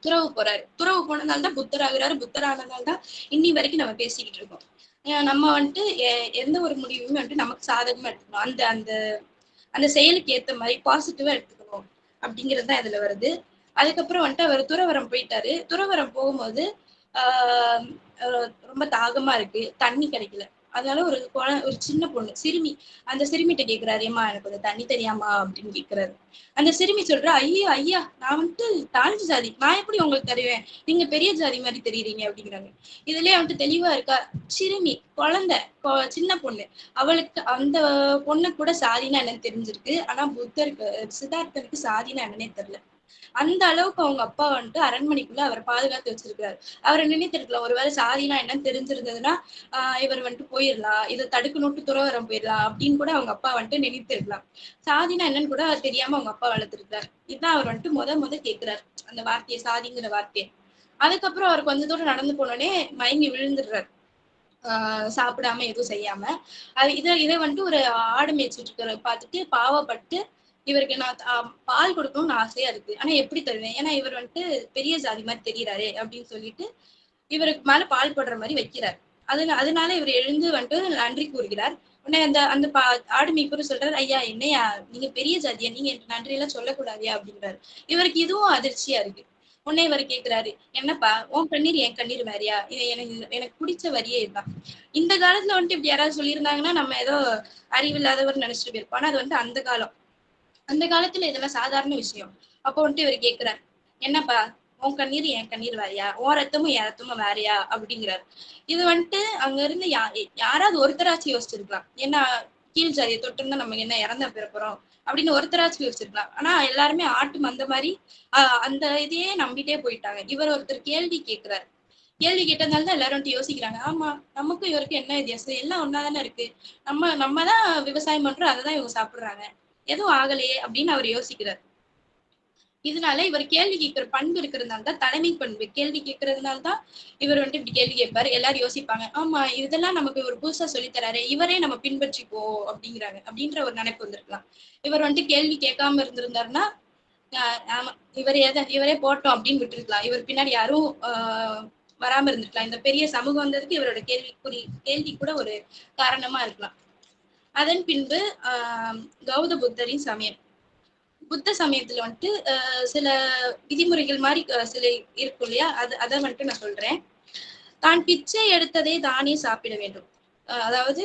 துறவு போறாரு. துறவு போனதால்தான் புத்தர் ஆகுறாரு புத்தர் ஆனதால்தான் இன்னி வரைக்கும் நம்ம பேசிக்கிட்டு இருக்கோம். நம்ம வந்துட்டு எ- எந்த ஒரு முடிவுமே வந்துட்டு நமக்கு சாதகமா எடுத்துக்கணும். அந்த அந்த அந்த செயலுக்கு ஏத்த மாதிரி பாசிட்டிவா எடுத்துக்கணும் அப்படிங்கிறது தான் இதுல வருது. அதுக்கப்புறம் வந்துட்டு அவர் துறவரம் போயிட்டாரு. துறவரம் போகும்போது ஆஹ் ரொம்ப தாகமா இருக்கு. தண்ணி கிடைக்கல. அதனால ஒரு குழ- ஒரு சின்ன பொண்ணு சிறுமி. அந்த சிறுமிகிட்ட கேக்குறாரு ஏம்மா எனக்கு கொஞ்சம் தண்ணி தெரியாமா அப்படின்னு கேக்குறாரு. அந்த சிறுமி சொல்றா ஐயா ஐயா நான் வந்துட்டு தாழ்ந்த ஜாதி நான் எப்படி உங்களுக்கு தருவேன்? நீங்க பெரிய ஜாதி மாதிரி தெரியுறீங்க அப்படிங்கிறாங்க. இதுலயே வந்துட்டு தெளிவா இருக்கா சிறுமி குழந்தை சின்ன பொண்ணு. அவளுக்கு அந்த பொண்ணு கூட சாதினா என்னன்னு தெரிஞ்சிருக்கு. ஆனா புத்தருக்கு சித்தார்த்தனுக்கு சாதினா என்னன்னே தெரியல. அந்த அளவுக்கு அவங்க அப்பா வந்துட்டு அரண்மனைக்குள்ள அவரை பாதுகாத்து வச்சிருக்காரு அவரை நினைத்திருக்கலாம். ஒருவேளை சாதினா என்னன்னு தெரிஞ்சிருந்ததுன்னா ஆஹ் இவர் வந்துட்டு போயிடலாம். இதை தடுக்கணும்ட்டு துறவரம் போயிடலாம் அப்படின்னு கூட அவங்க அப்பா வந்துட்டு நினைத்திருக்கலாம். சாதினா என்னன்னு கூட தெரியாம அவங்க அப்பா வளர்த்துருக்காரு இதுதான் அவர் வந்துட்டு முத முத கேக்குறாரு. அந்த வார்த்தையை சாதிங்கிற வார்த்தையை. அதுக்கப்புறம் அவர் கொஞ்ச தூரம் நடந்து போனோடனே மயங்கி விழுந்துடுறாரு. ஆஹ் சாப்பிடாம எதுவும் செய்யாம. அது இதை இதை வந்துட்டு ஒரு ஆடு மேய்ச்சிட்டு இருக்கிற பார்த்துட்டு பாவப்பட்டு இவருக்கு நான் பால் கொடுக்கணும்னு ஆசையா இருக்கு. ஆனா எப்படி தருவேன்? ஏன்னா இவர் வந்துட்டு பெரிய ஜாதி மாதிரி தெரியறாரு அப்படின்னு சொல்லிட்டு இவருக்கு மேல பால் போடுற மாதிரி வைக்கிறார். அதனால அதனால இவர் எழுந்து வந்துட்டு நன்றி கூறுகிறார். உடனே அந்த அந்த பா ஆடு மீப்பரும் சொல்றாரு ஐயா என்னையா? நீங்க பெரிய ஜாதியா? நீங்க எனக்கு நன்றி எல்லாம் சொல்லக்கூடாதியா அப்படின்றாரு இவருக்கு இதுவும் அதிர்ச்சியா இருக்கு. உடனே இவர் கேக்குறாரு என்னப்பா உன் கண்ணீர் என் கண்ணீர் வேறையா? இது எனக்கு எனக்கு பிடிச்ச வரியே இதுதான் இந்த காலத்துல வந்துட்டு இப்படி யாராவது சொல்லியிருந்தாங்கன்னா நம்ம ஏதோ அறிவில்லாதவர் நினைச்சிட்டு போயிருப்போம். ஆனா அது வந்து அந்த காலம். அந்த காலத்துல இதெல்லாம் சாதாரண விஷயம். அப்போ வந்துட்டு இவர் கேக்குறாரு என்னப்பா உன் கண்ணீர் என் கண்ணீர் வேறையா? உன் ரத்தமும் என் ரத்தமும் வேறையா? அப்படிங்கிறாரு. இது வந்துட்டு அங்க இருந்து யா யாராவது ஒருத்தராச்சும் யோசிச்சிருக்கலாம். ஏன்னா கீழ் ஜாதியை தொட்டிருந்தா நம்ம என்ன இறந்த பிறப்புறோம் அப்படின்னு ஒருத்தராச்சும் யோசிச்சிருக்கலாம். ஆனா எல்லாருமே ஆட்டு மந்த மாதிரி அந்த இதையே நம்பிட்டே போயிட்டாங்க. இவர் ஒருத்தர் கேள்வி கேட்கிறாரு கேள்வி கேட்டதுனால தான் எல்லாரும் வந்துட்டு யோசிக்கிறாங்க. ஆமா நமக்கும் இவருக்கும் என்ன வித்தியாசம்? எல்லாம் ஒன்னாதானே இருக்கு. நம்ம நம்ம தான் விவசாயம் பண்றோம் அதை தான் இவங்க சாப்பிடுறாங்க. எதுவும் ஆகலையே அப்படின்னு அவர் யோசிக்கிறார். இதனால இவர் கேள்வி கேட்கிற பண்பு இருக்கிறதுனால தான் தலைமை பண்பு கேள்வி கேட்கறதுனால தான் இவர் வந்துட்டு இப்படி கேள்வி கேட்பாரு. எல்லாரும் யோசிப்பாங்க ஆமா இதெல்லாம் நமக்கு ஒரு புதுசா சொல்லித் தராரு இவரே நம்ம பின்பற்றிப்போ அப்படிங்கிறாங்க. அப்படின்ற ஒரு நினைப்பு வந்திருக்கலாம். இவர் வந்துட்டு கேள்வி கேட்காம இருந்திருந்தாருன்னா ஆமா இவர் எதை இவரே போட்டோம் அப்படின்னு விட்டுருக்கலாம். இவர் பின்னாடி யாரும் ஆஹ் வராம இருந்திருக்கலாம். இந்த பெரிய சமூகம் வந்ததுக்கு இவரோட கேள்விக்குறி கேள்வி கூட ஒரு காரணமா இருக்கலாம். அதன் பின்பு ஆஹ் கௌத புத்தரின் சமயம். புத்த சமயத்துல வந்துட்டு ஆஹ் சில விதிமுறைகள் மாதிரி சில இருக்கும் இல்லையா? அது அதை வந்துட்டு நான் சொல்றேன். தான் பிச்சை எடுத்ததை தானே சாப்பிட வேண்டும். அதாவது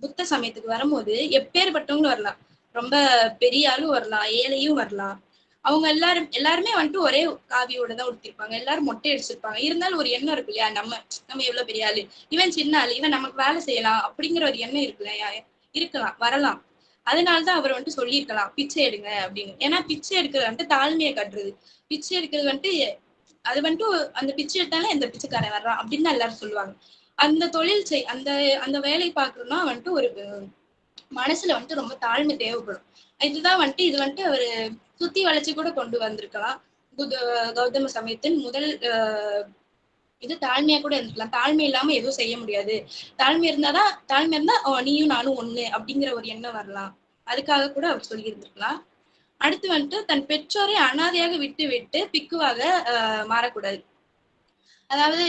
புத்த சமயத்துக்கு வரும்போது எப்பேற்பட்டவங்களும் வரலாம். ரொம்ப பெரிய ஆளும் வரலாம் ஏழையும் வரலாம். அவங்க எல்லாரும் எல்லாருமே வந்துட்டு ஒரே காவியோட தான் உடுத்திருப்பாங்க. எல்லாரும் மொட்டை அடிச்சிருப்பாங்க. இருந்தாலும் ஒரு எண்ணம் இருக்கு இல்லையா? நம்ம நம்ம எவ்வளவு பெரிய ஆளு? இவன் சின்ன ஆளு இவன் நமக்கு வேலை செய்யலாம் அப்படிங்கிற ஒரு எண்ணம் இருக்கு இல்லையா? இருக்கலாம் வரலாம். அதனாலதான் அவர் வந்துட்டு சொல்லியிருக்கலாம் பிச்சை எடுங்க அப்படின்னு. ஏன்னா பிச்சை எடுக்கிறது வந்துட்டு தாழ்மையை கட்டுறது. பிச்சை எடுக்கிறது வந்துட்டு அது வந்துட்டு அந்த பிச்சை எடுத்தாலே எந்த பிச்சைக்காரன் வர்றான் அப்படின்னு எல்லாரும் சொல்லுவாங்க. அந்த தொழில் செய் அந்த அந்த வேலை பாக்குறோம்னா வந்துட்டு ஒரு மனசுல வந்துட்டு ரொம்ப தாழ்மை தேவைப்படும். இதுதான் வந்துட்டு இது வந்துட்டு அவர் சுத்தி வளைச்சு கூட கொண்டு வந்திருக்கலாம். புத்த கௌதம சமயத்தின் முதல் இது தாழ்மையா கூட இருந்திருக்கலாம். தாழ்மை இல்லாம எதுவும் செய்ய முடியாது. தாழ்மை இருந்தாதான் தாழ்மை இருந்தா நீயும் நானும் ஒண்ணு அப்படிங்கிற ஒரு எண்ணம் வரலாம். அதுக்காக கூட அவர் சொல்லி இருந்திருக்கலாம் அடுத்து வந்துட்டு தன் பெற்றோரை அனாதையாக விட்டு விட்டு பிக்குவாக மாறக்கூடாது. அதாவது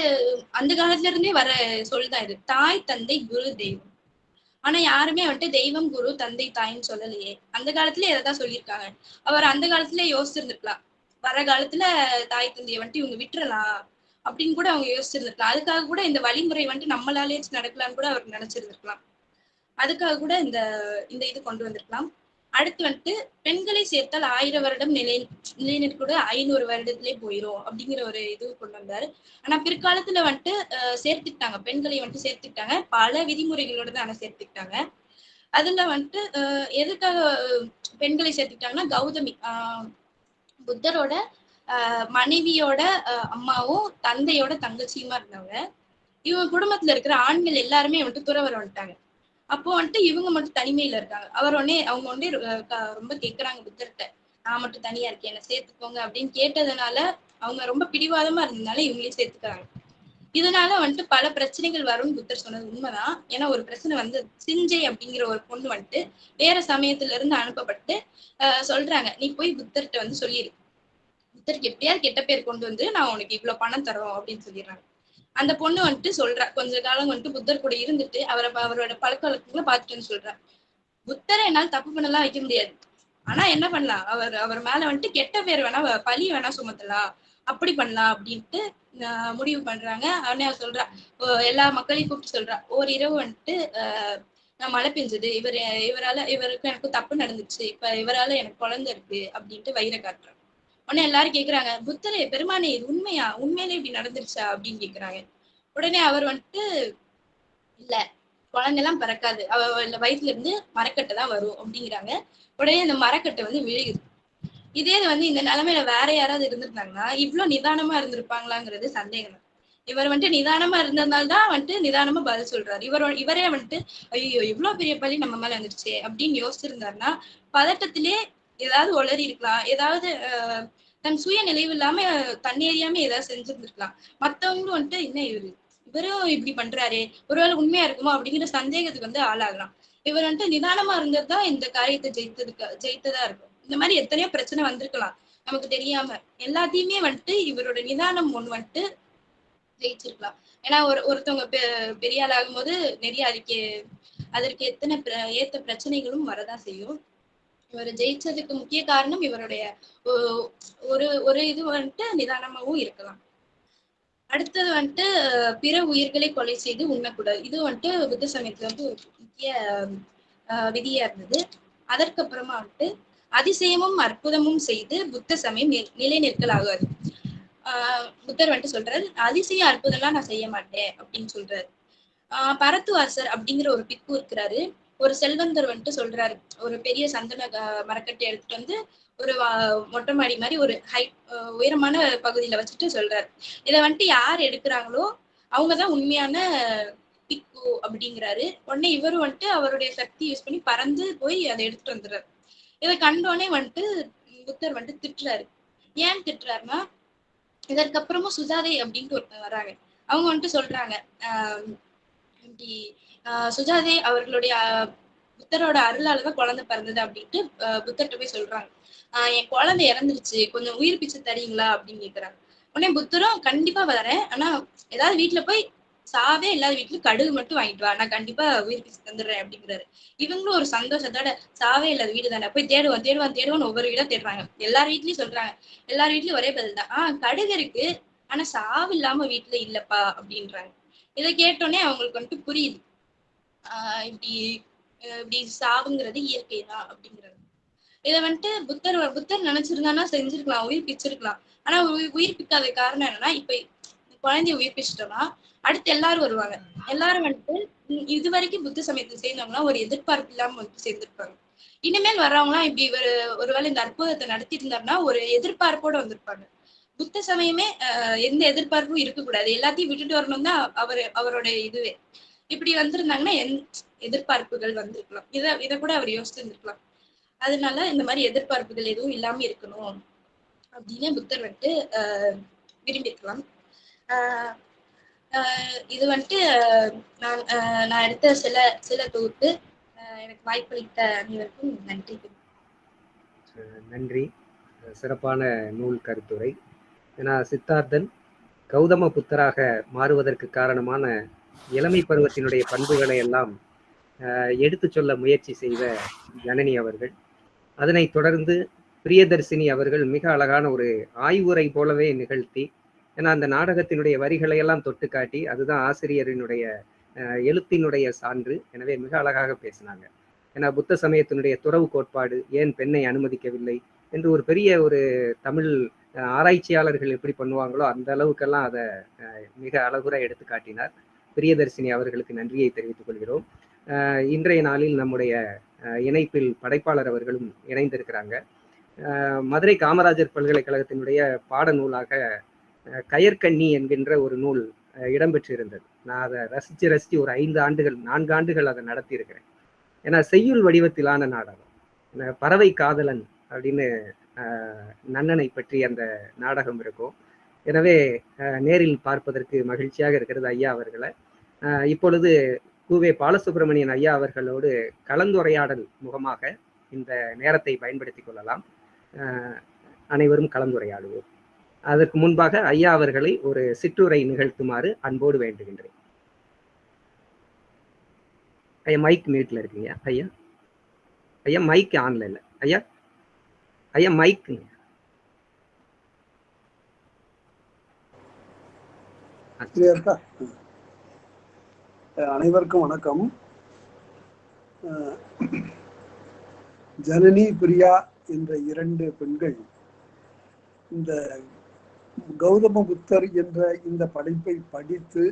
அந்த காலத்துல இருந்தே வர சொல்தான் இது. தாய் தந்தை குரு தெய்வம். ஆனா யாருமே வந்துட்டு தெய்வம் குரு தந்தை தாயின்னு சொல்லலையே. அந்த காலத்துல இதைதான் சொல்லியிருக்காங்க? அவர் அந்த காலத்துல யோசிச்சிருந்திருக்கலாம். வர காலத்துல தாய் தந்தையை வந்துட்டு இவங்க விட்டுறலாம் அப்படின்னு கூட அவங்க யோசிச்சிருந்திருக்கலாம். அதுக்காக கூட இந்த வழிமுறை வந்துட்டு நம்மளாலே நடக்கலாம்னு கூட அவர் நினைச்சிருந்திருக்கலாம். அதுக்காக கூட இந்த இந்த இது கொண்டு வந்திருக்கலாம். அடுத்து வந்துட்டு பெண்களை சேர்த்தால் ஆயிரம் வருடம் நிலை நிலைநிற்கூட ஐநூறு வருடத்திலே போயிரும் அப்படிங்கிற ஒரு இது கொண்டு வந்தாரு. ஆனா பிற்காலத்துல வந்துட்டு சேர்த்துக்கிட்டாங்க. பெண்களை வந்துட்டு சேர்த்துக்கிட்டாங்க. பல விதிமுறைகளோட தான் ஆனா சேர்த்துக்கிட்டாங்க. அதுல வந்துட்டு எதுக்காக பெண்களை சேர்த்துக்கிட்டாங்கன்னா கௌதமி ஆஹ், புத்தரோட மனைவியோட அம்மாவும் தந்தையோட தங்கச்சியுமா இருந்தவங்க இவங்க குடும்பத்துல இருக்கிற ஆண்கள் எல்லாருமே வந்துட்டு துறவரம் வந்துட்டாங்க. அப்போ வந்துட்டு இவங்க மட்டும் தனிமையில இருக்காங்க. அவர் உடனே அவங்க உடனே ரொம்ப கேக்குறாங்க புத்தர்கிட்ட. நான் மட்டும் தனியா இருக்கேன் என்ன சேர்த்துக்கோங்க அப்படின்னு கேட்டதுனால அவங்க ரொம்ப பிடிவாதமா இருந்ததுனால இவங்களையும் சேர்த்துக்கிறாங்க. இதனால வந்துட்டு பல பிரச்சனைகள் வரும்னு புத்தர் சொன்னது உண்மைதான். ஏன்னா ஒரு பிரச்சனை வந்து சிஞ்சை அப்படிங்கிற ஒரு பொண்ணு வந்துட்டு வேற சமயத்துல இருந்து அனுப்பப்பட்டு சொல்றாங்க நீ போய் புத்தர்கிட்ட வந்து சொல்லிடு புத்தருக்கு எப்படியாவது கெட்ட பேர் கொண்டு வந்து நான் உனக்கு இவ்வளவு பணம் தரோம் அப்படின்னு சொல்லிடுறாங்க. அந்த பொண்ணு வந்துட்டு சொல்றா கொஞ்ச காலம் வந்துட்டு புத்தர் கூட இருந்துட்டு அவரை அவரோட பழக்க வழக்கங்களை பார்த்துட்டு சொல்றா. புத்தரை என்னால் தப்பு பண்ணலாம் வைக்க முடியாது. ஆனா என்ன பண்ணலாம்? அவர் அவர் மேல வந்துட்டு கெட்ட பேர் வேணா பழி வேணா சுமத்தலாம். அப்படி பண்ணலாம் அப்படின்ட்டு முடிவு பண்றாங்க. அவனே அவ சொல்றா ஓ, எல்லா மக்களையும் கூப்பிட்டு சொல்றா ஒரு இரவு வந்துட்டு நான் மழை பெஞ்சது. இவர் இவரால இவருக்கு எனக்கு தப்பு நடந்துச்சு. இப்ப இவரால எனக்கு குழந்தை இருக்கு. அப்படின்ட்டு வயிறை காட்டுறான் உடனே எல்லாரும் கேக்குறாங்க புத்தரே பெருமானே இது உண்மையா? உண்மையிலே இப்படி நடந்துருச்சா? அப்படின்னு கேக்குறாங்க. உடனே அவர் வந்துட்டு இல்ல குழந்தை எல்லாம் பிறக்காது. அவ வயசுல வயிற்றுல இருந்து மரக்கட்டை தான் வரும் அப்படிங்கிறாங்க. உடனே அந்த மரக்கட்டை வந்து விழுகுது. இதே இது வந்து இந்த நிலைமையில வேற யாராவது இருந்திருந்தாங்கன்னா இவ்வளவு நிதானமா இருந்திருப்பாங்களாங்கிறது சந்தேகம். தான். இவர் வந்துட்டு நிதானமா இருந்ததுனால தான் வந்துட்டு நிதானமா பதில் சொல்றாரு. இவர் இவரே வந்துட்டு ஐயோ இவ்வளவு பெரிய பள்ளி நம்ம மேல வந்துருச்சு அப்படின்னு யோசிச்சிருந்தாருன்னா பதட்டத்திலே ஏதாவது உளறி இருக்கலாம். ஏதாவது தன் சுய நினைவு இல்லாம தன்னேறியாம ஏதாவது செஞ்சிருந்திருக்கலாம். மத்தவங்களும் வந்துட்டு என்ன இவரு? இவரும் இப்படி பண்றாரே? ஒருவேளை உண்மையா இருக்குமோ? அப்படிங்கிற சந்தேகத்துக்கு வந்து ஆளாகலாம். இவர் வந்துட்டு நிதானமா இருந்தது தான் இந்த காரியத்தை ஜெயித்ததுக்கு ஜெயித்ததா இருக்கும். இந்த மாதிரி எத்தனையோ பிரச்சனை வந்திருக்கலாம். நமக்கு தெரியாம. எல்லாத்தையுமே வந்துட்டு இவரோட நிதானம் ஒண்ணு வந்துட்டு ஜெயிச்சிருக்கலாம். ஏன்னா ஒரு ஒருத்தவங்க பெ- பெரிய ஆள் ஆகும்போது நிறைய அதுக்கு அதற்கு எத்தனை பிர- ஏத்த பிரச்சனைகளும் வரதான் செய்யும். இவர் ஜெயிச்சதுக்கு முக்கிய காரணம் இவருடைய ஒ- ஒரு ஒரு இது வந்துட்டு நிதானமாவும் இருக்கலாம். அடுத்தது வந்துட்டு பிற உயிர்களை கொலை செய்து உண்ணக்கூடாது. இது வந்துட்டு புத்த சமயத்துல வந்து ஒரு முக்கிய அஹ், விதியா இருந்தது. அதற்கப்புறமா வந்துட்டு அதிசயமும் அற்புதமும் செய்து புத்த சமயம் நி- நிலை நிற்கலாகாது ஆஹ் புத்தர் வந்துட்டு சொல்றாரு அதிசய அற்புதம்லாம் நான் செய்ய மாட்டேன் அப்படின்னு சொல்றாரு. ஆஹ் பரத்துவாசர் அப்படிங்கிற ஒரு பிக்கு இருக்கிறாரு. ஒரு செல்வந்தர் வந்துட்டு சொல்றாரு. ஒரு பெரிய சந்தன மரக்கட்டை எடுத்துட்டு வந்து ஒரு மொட்டை மாடி மாதிரி ஒரு ஹை உயரமான பகுதியில வச்சுட்டு சொல்றாரு. இதை வந்துட்டு யார் எடுக்கிறாங்களோ அவங்கதான் உண்மையான பிக்கு அப்படிங்கிறாரு. உடனே இவரும் வந்துட்டு அவருடைய சக்தி யூஸ் பண்ணி பறந்து போய் அதை எடுத்துட்டு வந்துடுறாரு. இதை கண்டோடனே வந்துட்டு புத்தர் வந்துட்டு திட்டுறாரு. ஏன் திட்டுறாருன்னா இதற்கப்புறமும் சுஜாதை அப்படின்ட்டு ஒருத்தர் வராங்க. அவங்க வந்துட்டு சொல்றாங்க ஆஹ் இப்படி ஆஹ் சுஜாதே அவர்களுடைய புத்தரோட அருளால தான் குழந்தை பிறந்தது அப்படின்ட்டு புத்தர்கிட்ட போய் சொல்றாங்க. ஆஹ் என் குழந்தை இறந்துருச்சு கொஞ்சம் உயிர் பிச்சை தரீங்களா அப்படின்னு கேக்குறாங்க. உடனே புத்தரும் கண்டிப்பா வரேன். ஆனா ஏதாவது வீட்டுல போய் சாவே இல்லாத வீட்டுல கடுகு மட்டும் வாங்கிட்டு வா. நான் கண்டிப்பா உயிர் பிச்சை தந்துடுறேன் அப்படிங்கிறாரு. இவங்களும் ஒரு சந்தோஷத்தோட சாவே இல்லாத வீடு தானே. போய் தேடுவான் தேடுவான் தேடுவோம்னு ஒவ்வொரு வீடா தேடுறாங்க. எல்லார் வீட்லயும் சொல்றாங்க. எல்லார் வீட்லயும் ஒரே பதில் தான். ஆஹ் கடுகு இருக்கு ஆனா சாவு இல்லாம வீட்டுல இல்லப்பா அப்படின்றாங்க. இதை கேட்டோடனே அவங்களுக்கு வந்துட்டு புரியுது. ஆஹ் இப்படி இப்படி சாவுங்கிறது இயற்கை தான் அப்படிங்கிறது. இதை வந்துட்டு புத்தர் புத்தர் நினைச்சிருந்தானா செஞ்சிருக்கலாம் உயிர் பிச்சிருக்கலாம் ஆனா உயிர் பிக்காத காரணம் என்னன்னா இப்ப குழந்தைய உயிர் பிச்சிட்டோம்னா அடுத்து எல்லாரும் வருவாங்க. எல்லாரும் வந்துட்டு இது வரைக்கும் புத்த சமயத்தை சேர்ந்தவங்களாம் ஒரு எதிர்பார்ப்பு இல்லாம வந்து சேர்ந்திருப்பாங்க. இனிமேல் வர்றவங்களாம் இப்படி ஒரு ஒருவேளை இந்த அற்புதத்தை நடத்திட்டு இருந்தாருன்னா ஒரு எதிர்பார்ப்போட வந்திருப்பாங்க. புத்த சமயமே ஆஹ் எந்த எதிர்பார்ப்பும் இருக்கக்கூடாது. எல்லாத்தையும் விட்டுட்டு வரணும் தான் அவர் அவரோட இதுவே. இப்படி வந்திருந்தாங்கன்னா என் எதிர்பார்ப்புகள் வந்திருக்கலாம். இதை இதை கூட அவர் யோசிச்சிருந்திருக்கலாம். அதனால இந்த மாதிரி எதிர்பார்ப்புகள் எதுவும் இல்லாம இருக்கணும் அப்படின்னு புத்தர் வந்துட்டு ஆஹ் விரும்பியிருக்கலாம். ஆஹ் ஆஹ் இது வந்துட்டு நான் ஆஹ் நான் எடுத்த சில சில தொகுப்பு எனக்கு வாய்ப்பளித்த அனைவருக்கும் நன்றி. நன்றி. சிறப்பான நூல் கருத்துரை. ஏன்னா சித்தார்த்தன் கௌதம புத்தராக மாறுவதற்கு காரணமான இளமை பருவத்தினுடைய பண்புகளை எல்லாம் அஹ், எடுத்துச் சொல்ல முயற்சி செய்த ஜனனி அவர்கள். அதனைத் தொடர்ந்து பிரியதர்சினி அவர்கள் மிக அழகான ஒரு ஆய்வுரை போலவே நிகழ்த்தி ஏன்னா அந்த நாடகத்தினுடைய வரிகளை எல்லாம் தொட்டு காட்டி அதுதான் ஆசிரியரினுடைய அஹ், எழுத்தினுடைய சான்று. எனவே மிக அழகாக பேசினாங்க. ஏன்னா புத்த சமயத்தினுடைய துறவு கோட்பாடு ஏன் பெண்ணை அனுமதிக்கவில்லை என்று ஒரு பெரிய ஒரு தமிழ் அஹ், ஆராய்ச்சியாளர்கள் எப்படி பண்ணுவாங்களோ அந்த அளவுக்கெல்லாம் அதை அஹ், மிக அழகுற எடுத்து காட்டினார். பிரியதர்சினி அவர்களுக்கு நன்றியை தெரிவித்துக் கொள்கிறோம். இன்றைய நாளில் நம்முடைய இணைப்பில் படைப்பாளர் அவர்களும் இணைந்திருக்கிறாங்க. மதுரை காமராஜர் பல்கலைக்கழகத்தினுடைய பாட நூலாக கயற்கண்ணி என்கின்ற ஒரு நூல் இடம்பெற்றிருந்தது. நான் அதை ரசித்து ரசித்து ஒரு ஐந்து ஆண்டுகள் நான்கு ஆண்டுகள் அதை நடத்தியிருக்கிறேன். ஏன்னா செய்யுள் வடிவத்திலான நாடகம். பறவை காதலன் அப்படின்னு நன்னனை பற்றி அந்த நாடகம் இருக்கும். எனவே நேரில் பார்ப்பதற்கு மகிழ்ச்சியாக இருக்கிறது ஐயா அவர்களை. இப்பொழுது கூவே பாலசுப்ரமணியன் ஐயா அவர்களோடு கலந்துரையாடல் முகமாக இந்த நேரத்தை பயன்படுத்திக் கொள்ளலாம். அனைவரும் கலந்துரையாடுவோம். அதற்கு முன்பாக ஐயா அவர்களை ஒரு சிற்றுரை நிகழ்த்துமாறு அன்போடு வேண்டுகின்றேன். ஐயா மைக் மியூட்ல இருக்கீங்க ஐயா? ஐயா மைக் ஆன்ல இல்லை. ஐயா? ஐயா மைக்குங்க இருக்கா அனைவருக்கும் வணக்கம். ஜனனி பிரியா என்ற இரண்டு பெண்கள் இந்த கௌதம புத்தர் என்ற இந்த படைப்பை படித்து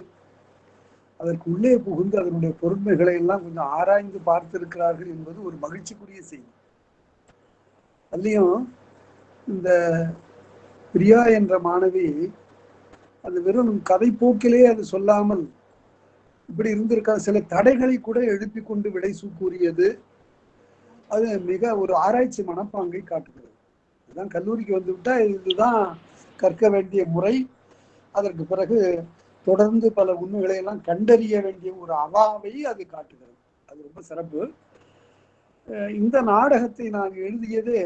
அதற்கு உள்ளே புகுந்து அதனுடைய பொருண்மைகளை எல்லாம் கொஞ்சம் ஆராய்ந்து பார்த்திருக்கிறார்கள் என்பது ஒரு மகிழ்ச்சிக்குரிய செய்தி. அதுலயும் இந்த பிரியா என்ற மாணவி அது வெறும் கதை போக்கிலே அது சொல்லாமல் இப்படி இருந்திருக்கா சில தடைகளை கூட எழுப்பி கொண்டு விடை கூறியது. அது மிக ஒரு ஆராய்ச்சி மனப்பாங்கை காட்டுகிறது. இதுதான் கல்லூரிக்கு வந்துவிட்டா இதுதான் கற்க வேண்டிய முறை. அதற்கு பிறகு தொடர்ந்து பல உண்மைகளை எல்லாம் கண்டறிய வேண்டிய ஒரு அவாவை அது காட்டுகிறது. அது ரொம்ப சிறப்பு. இந்த நாடகத்தை நான் எழுதியதே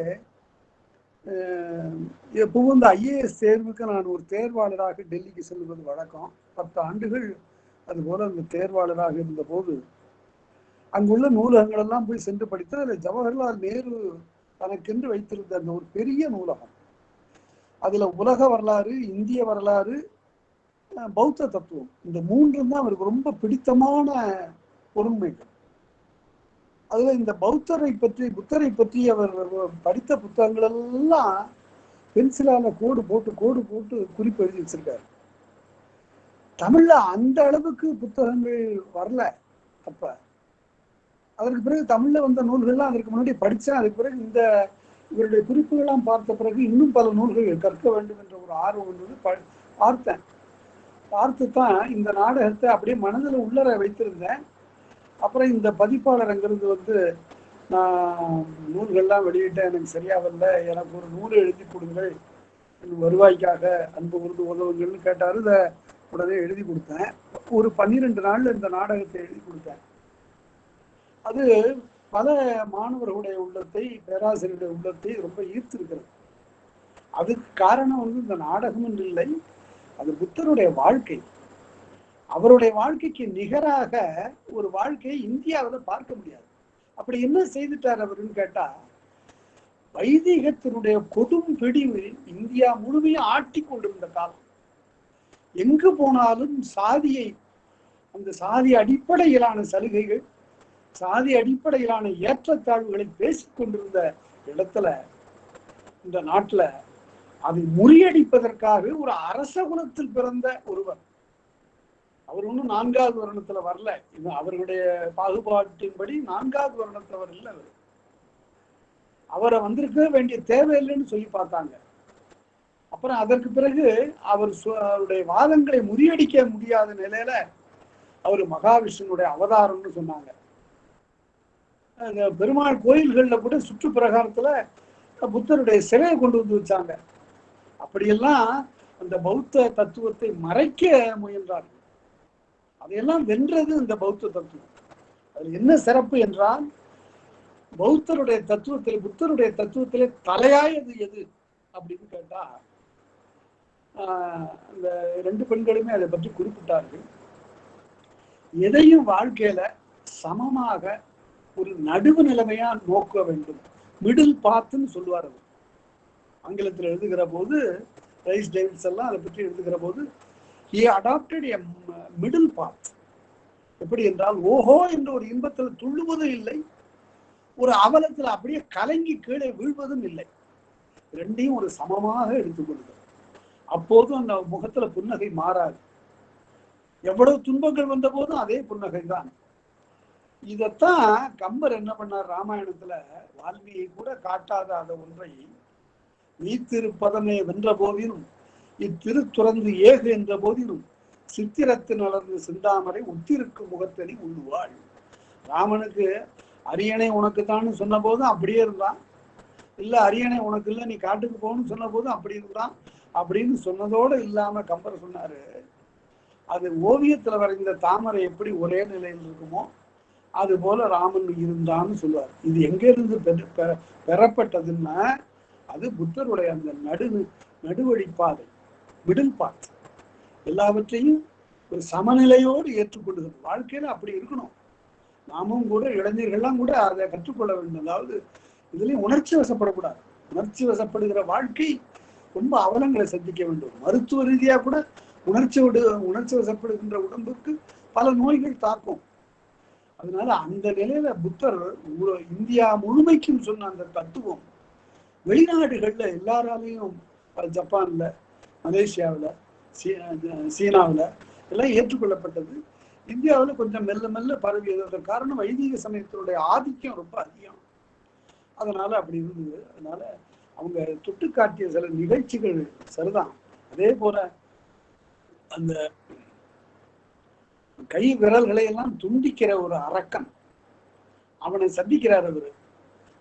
எப்பவும் இந்த ஐஏஎஸ் தேர்வுக்கு நான் ஒரு தேர்வாளராக டெல்லிக்கு செல்வது வழக்கம். பத்து ஆண்டுகள் அதுபோல அந்த தேர்வாளராக இருந்தபோது அங்குள்ள நூலகங்கள் எல்லாம் போய் சென்று படித்து அதில் ஜவஹர்லால் நேரு தனக்கென்று வைத்திருந்த அந்த ஒரு பெரிய நூலகம். அதுல உலக வரலாறு இந்திய வரலாறு பௌத்த தத்துவம். இந்த மூன்றும் தான் அவருக்கு ரொம்ப பிடித்தமான பொருண்மைகள். அதுல இந்த பௌத்தரை பற்றி புத்தரை பற்றி அவர் படித்த புத்தகங்கள் எல்லாம் பென்சிலால கோடு போட்டு கோடு போட்டு குறிப்பு எழுதி வச்சிருக்காரு. தமிழ்ல அந்த அளவுக்கு புத்தகங்கள் வரல அப்ப. அதற்கு பிறகு தமிழ்ல வந்த நூல்கள்லாம் அதற்கு முன்னாடி படிச்சேன் அதுக்கு பிறகு இந்த இவருடைய குறிப்புகள்லாம் பார்த்த பிறகு இன்னும் பல நூல்கள் கற்க வேண்டும் என்ற ஒரு ஆர்வம் வந்து ப- பார்த்தேன். பார்த்து தான் இந்த நாடகத்தை அப்படியே மனதில் உள்ளர வைத்திருந்தேன். அப்புறம் இந்த பதிப்பாளர் அங்கிருந்து வந்து நான் நூல்கள்லாம் வெளியிட்டேன் எனக்கு சரியா வரல எனக்கு ஒரு நூல் எழுதி கொடுங்கள். வருவாய்க்காக அன்பு உருது உதவுங்கள்னு கேட்டாரு. இதை உடனே எழுதி கொடுத்தேன். ஒரு பன்னிரெண்டு நாள்ல இந்த நாடகத்தை எழுதி கொடுத்தேன். அது பல மாணவர்களுடைய உள்ளத்தை பேராசிரியருடைய உள்ளத்தை ரொம்ப ஈர்த்திருக்கிறது. அதுக்கு காரணம் வந்து இந்த நாடகம் என்று இல்லை. அது புத்தருடைய வாழ்க்கை. அவருடைய வாழ்க்கைக்கு நிகராக ஒரு வாழ்க்கையை இந்தியாவில் பார்க்க முடியாது. அப்படி என்ன செய்துட்டார் அவருன்னு கேட்டா வைதிகத்தினுடைய கொடும் பிடிவு இந்தியா முழுமையும் ஆட்டி கொண்டிருந்த காலம். எங்கு போனாலும் சாதியை அந்த சாதி அடிப்படையிலான சலுகைகள் சாதி அடிப்படையிலான ஏற்றத்தாழ்வுகளை பேசிக் கொண்டிருந்த இடத்துல இந்த நாட்டுல அதை முறியடிப்பதற்காக ஒரு அரச குலத்தில் பிறந்த ஒருவர் அவர் ஒன்றும் நான்காவது வருணத்துல வரல. இது அவர்களுடைய பாகுபாட்டின்படி நான்காவது வருணத்துல வரல அவர். அவரை வந்திருக்க வேண்டிய தேவையில்லைன்னு சொல்லி பார்த்தாங்க. அப்புறம் அதற்கு பிறகு அவர் சு- அவருடைய வாதங்களை முறியடிக்க முடியாத நிலையில அவர் மகாவிஷ்ணுனுடைய அவதாரம்னு சொன்னாங்க. பெருமாள் கோயில்கள்ல கூட சுற்று பிரகாரத்துல புத்தருடைய சிலையை கொண்டு வந்து வச்சாங்க. அப்படியெல்லாம் அந்த பௌத்த தத்துவத்தை மறைக்க முயன்றார்கள். அதையெல்லாம் வென்றது இந்த பௌத்த தத்துவம். அதில் என்ன சிறப்பு என்றால் பௌத்தருடைய தத்துவத்தில் புத்தருடைய தத்துவத்திலே தலையாயது எது அப்படின்னு கேட்டா ஆஹ் அந்த ரெண்டு பெண்களுமே அதை பற்றி குறிப்பிட்டார்கள். எதையும் வாழ்க்கையில சமமாக ஒரு நடுவு நிலைமையா நோக்க வேண்டும். மிடில் பாத்துன்னு சொல்லுவார் அவர். ஆங்கிலத்தில் எழுதுகிற போது ரைஸ் டேவிட்ஸ் எல்லாம் அதை பற்றி எழுதுகிற போது he adapted a middle path எப்படி என்றால் ஓஹோ என்ற ஒரு இன்பத்தில் துள்ளுவதும் இல்லை. ஒரு அவலத்தில் அப்படியே கலங்கி கீழே வீழ்வதும் இல்லை. ரெண்டையும் ஒரு சமமாக எடுத்துக்கொள்ளுதல் அப்போதும் அந்த முகத்துல புன்னகை மாறாது. எவ்வளவு துன்பங்கள் வந்த போதும் அதே புன்னகை தான். இதத்தான் கம்பர் என்ன பண்ணார்? ராமாயணத்துல வால்மீகி கூட காட்டாத அந்த ஒன்றை நீத்திருப்பதமே வென்ற போதிலும் இத்திரு துறந்து ஏகு என்ற போதிலும் சித்திரத்து நலர்ந்து சிந்தாமரை உத்திருக்கும் முகத்தடி உள்ளுவாள் ராமனுக்கு அரியணை உனக்கு தான் சொன்ன போதும் அப்படியே இருந்தான். இல்ல அரியணை உனக்கு இல்லை நீ காட்டுக்கு போகணும்னு சொன்ன போதும் அப்படி இருந்தான். அப்படின்னு சொன்னதோடு இல்லாம கம்பர் சொன்னாரு. அது ஓவியத்துல வரைந்த தாமரை எப்படி ஒரே நிலையில் இருக்குமோ அது போல ராமன் இருந்தான்னு சொல்லுவார். இது எங்க இருந்து பெற- பெற- பெறப்பட்டதுன்னா அது புத்தருடைய அந்த நடு நடுவழிப்பாதை. மிடில் பார்ட் எல்லாவற்றையும் ஒரு சமநிலையோடு ஏற்றுக்கொண்டு வாழ்க்கையில அப்படி இருக்கணும். நாமும் கூட இளைஞர்கள்லாம் கூட அதை கற்றுக்கொள்ள வேண்டும். அதாவது இதுலயும் உணர்ச்சி வசப்படக்கூடாது. உணர்ச்சி வசப்படுகிற வாழ்க்கை ரொம்ப அவலங்களை சந்திக்க வேண்டும். மருத்துவ ரீதியா கூட உணர்ச்சி விடு உணர்ச்சி வசப்படுகின்ற உடம்புக்கு பல நோய்கள் தாக்கும். அதனால அந்த நிலையில புத்தர் இந்தியா முழுமைக்கும் சொன்ன அந்த தத்துவம் வெளிநாடுகள்ல எல்லாராலையும் ஜப்பான்ல மலேசியாவுல சீ- சீனாவில் சீனாவுல எல்லாம் ஏற்றுக்கொள்ளப்பட்டது. இந்தியாவுல கொஞ்சம் மெல்ல மெல்ல பரவியது அதற்கு காரணம் வைதிக சமயத்தினுடைய ஆதிக்கம் ரொம்ப அதிகம். அதனால அப்படி இருந்தது. அதனால அவங்க தொட்டு காட்டிய சில நிகழ்ச்சிகள் சரிதான். அதே போல அந்த கை விரல்களை எல்லாம் துண்டிக்கிற ஒரு அரக்கன் அவனை சந்திக்கிறார் அவரு.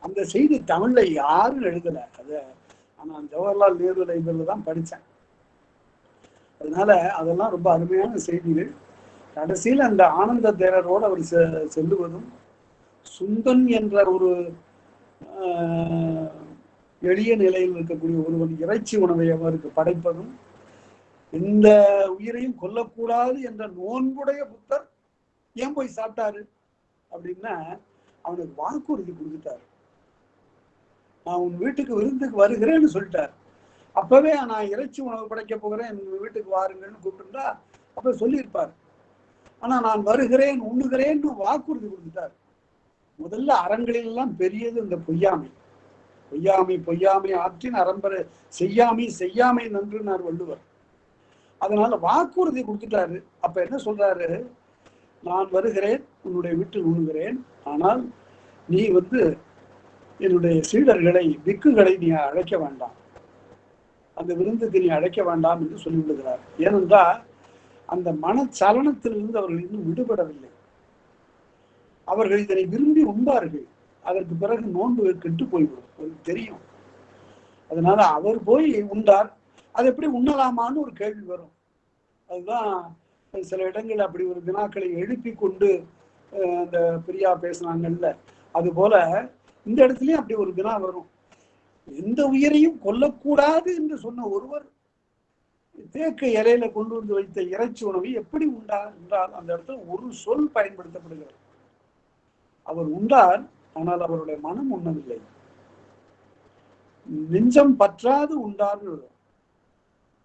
அந்த செய்தி தமிழ்ல யாரும் எழுதல. அத நான் ஜவஹர்லால் நேரு லைப்ரரியில தான் படிச்சேன். அதனால அதெல்லாம் ரொம்ப அருமையான செய்திகள் கடைசியில் அந்த ஆனந்த தேரரோடு அவர் செ- செல்லுவதும் சுந்தன் என்ற ஒரு எளிய நிலையில் இருக்கக்கூடிய ஒருவன் இறைச்சி உணவை அவருக்கு படைப்பதும் எந்த உயிரையும் கொல்லக்கூடாது என்ற நோன்புடைய புத்தர் ஏன் போய் சாப்பிட்டாரு அப்படின்னா அவனுக்கு வாக்குறுதி கொடுத்துட்டாரு. நான் உன் வீட்டுக்கு விருந்துக்கு வருகிறேன்னு சொல்லிட்டார். அப்பவே நான் இறைச்சி உணவு படைக்க போகிறேன் என் வீட்டுக்கு வாருங்கன்னு கூப்பிட்டுருந்தா அப்ப சொல்லியிருப்பார். ஆனா நான் வருகிறேன் உண்ணுகிறேன்னு வாக்குறுதி கொடுத்துட்டார். முதல்ல அறங்களிலெல்லாம் பெரியது இந்த பொய்யாமை. பொய்யாமை பொய்யாமை ஆற்றின் அறம்பரை செய்யாமை செய்யாமை நன்றுனார் வள்ளுவர். அதனால வாக்குறுதி கொடுத்துட்டாரு. அப்ப என்ன சொல்றாரு? நான் வருகிறேன் உன்னுடைய வீட்டில் உண்ணுகிறேன். ஆனால் நீ வந்து என்னுடைய சீடர்களை திக்குகளை நீ அழைக்க வேண்டாம். அந்த விருந்துக்கு நீ அழைக்க வேண்டாம் என்று சொல்லிவிடுகிறார். ஏனென்றால் அந்த மனச்சலனத்திலிருந்து அவர்கள் இன்னும் விடுபடவில்லை. அவர்கள் இதனை விரும்பி உண்பார்கள். அதற்கு பிறகு நோன்பு கெட்டு போய்விடும். தெரியும். அதனால அவர் போய் உண்டார். அது எப்படி உண்ணலாமான்னு ஒரு கேள்வி வரும். அதுதான் சில இடங்கள் அப்படி ஒரு வினாக்களை எழுப்பி கொண்டு அந்த பிரியா பேசுனாங்கல்ல. அது போல இந்த இடத்துலயும் அப்படி ஒரு வினா வரும். எந்த உயிரையும் கொல்லக்கூடாது என்று சொன்ன ஒருவர் தேக்க இலையில கொண்டு வந்து வைத்த இறைச்சி உணவு எப்படி உண்டார் என்றால் அந்த இடத்துல ஒரு சொல் பயன்படுத்தப்படுகிறது. அவர் உண்டார் ஆனால் அவருடைய மனம் உண்ணவில்லை. நெஞ்சம் பற்றாது உண்டார்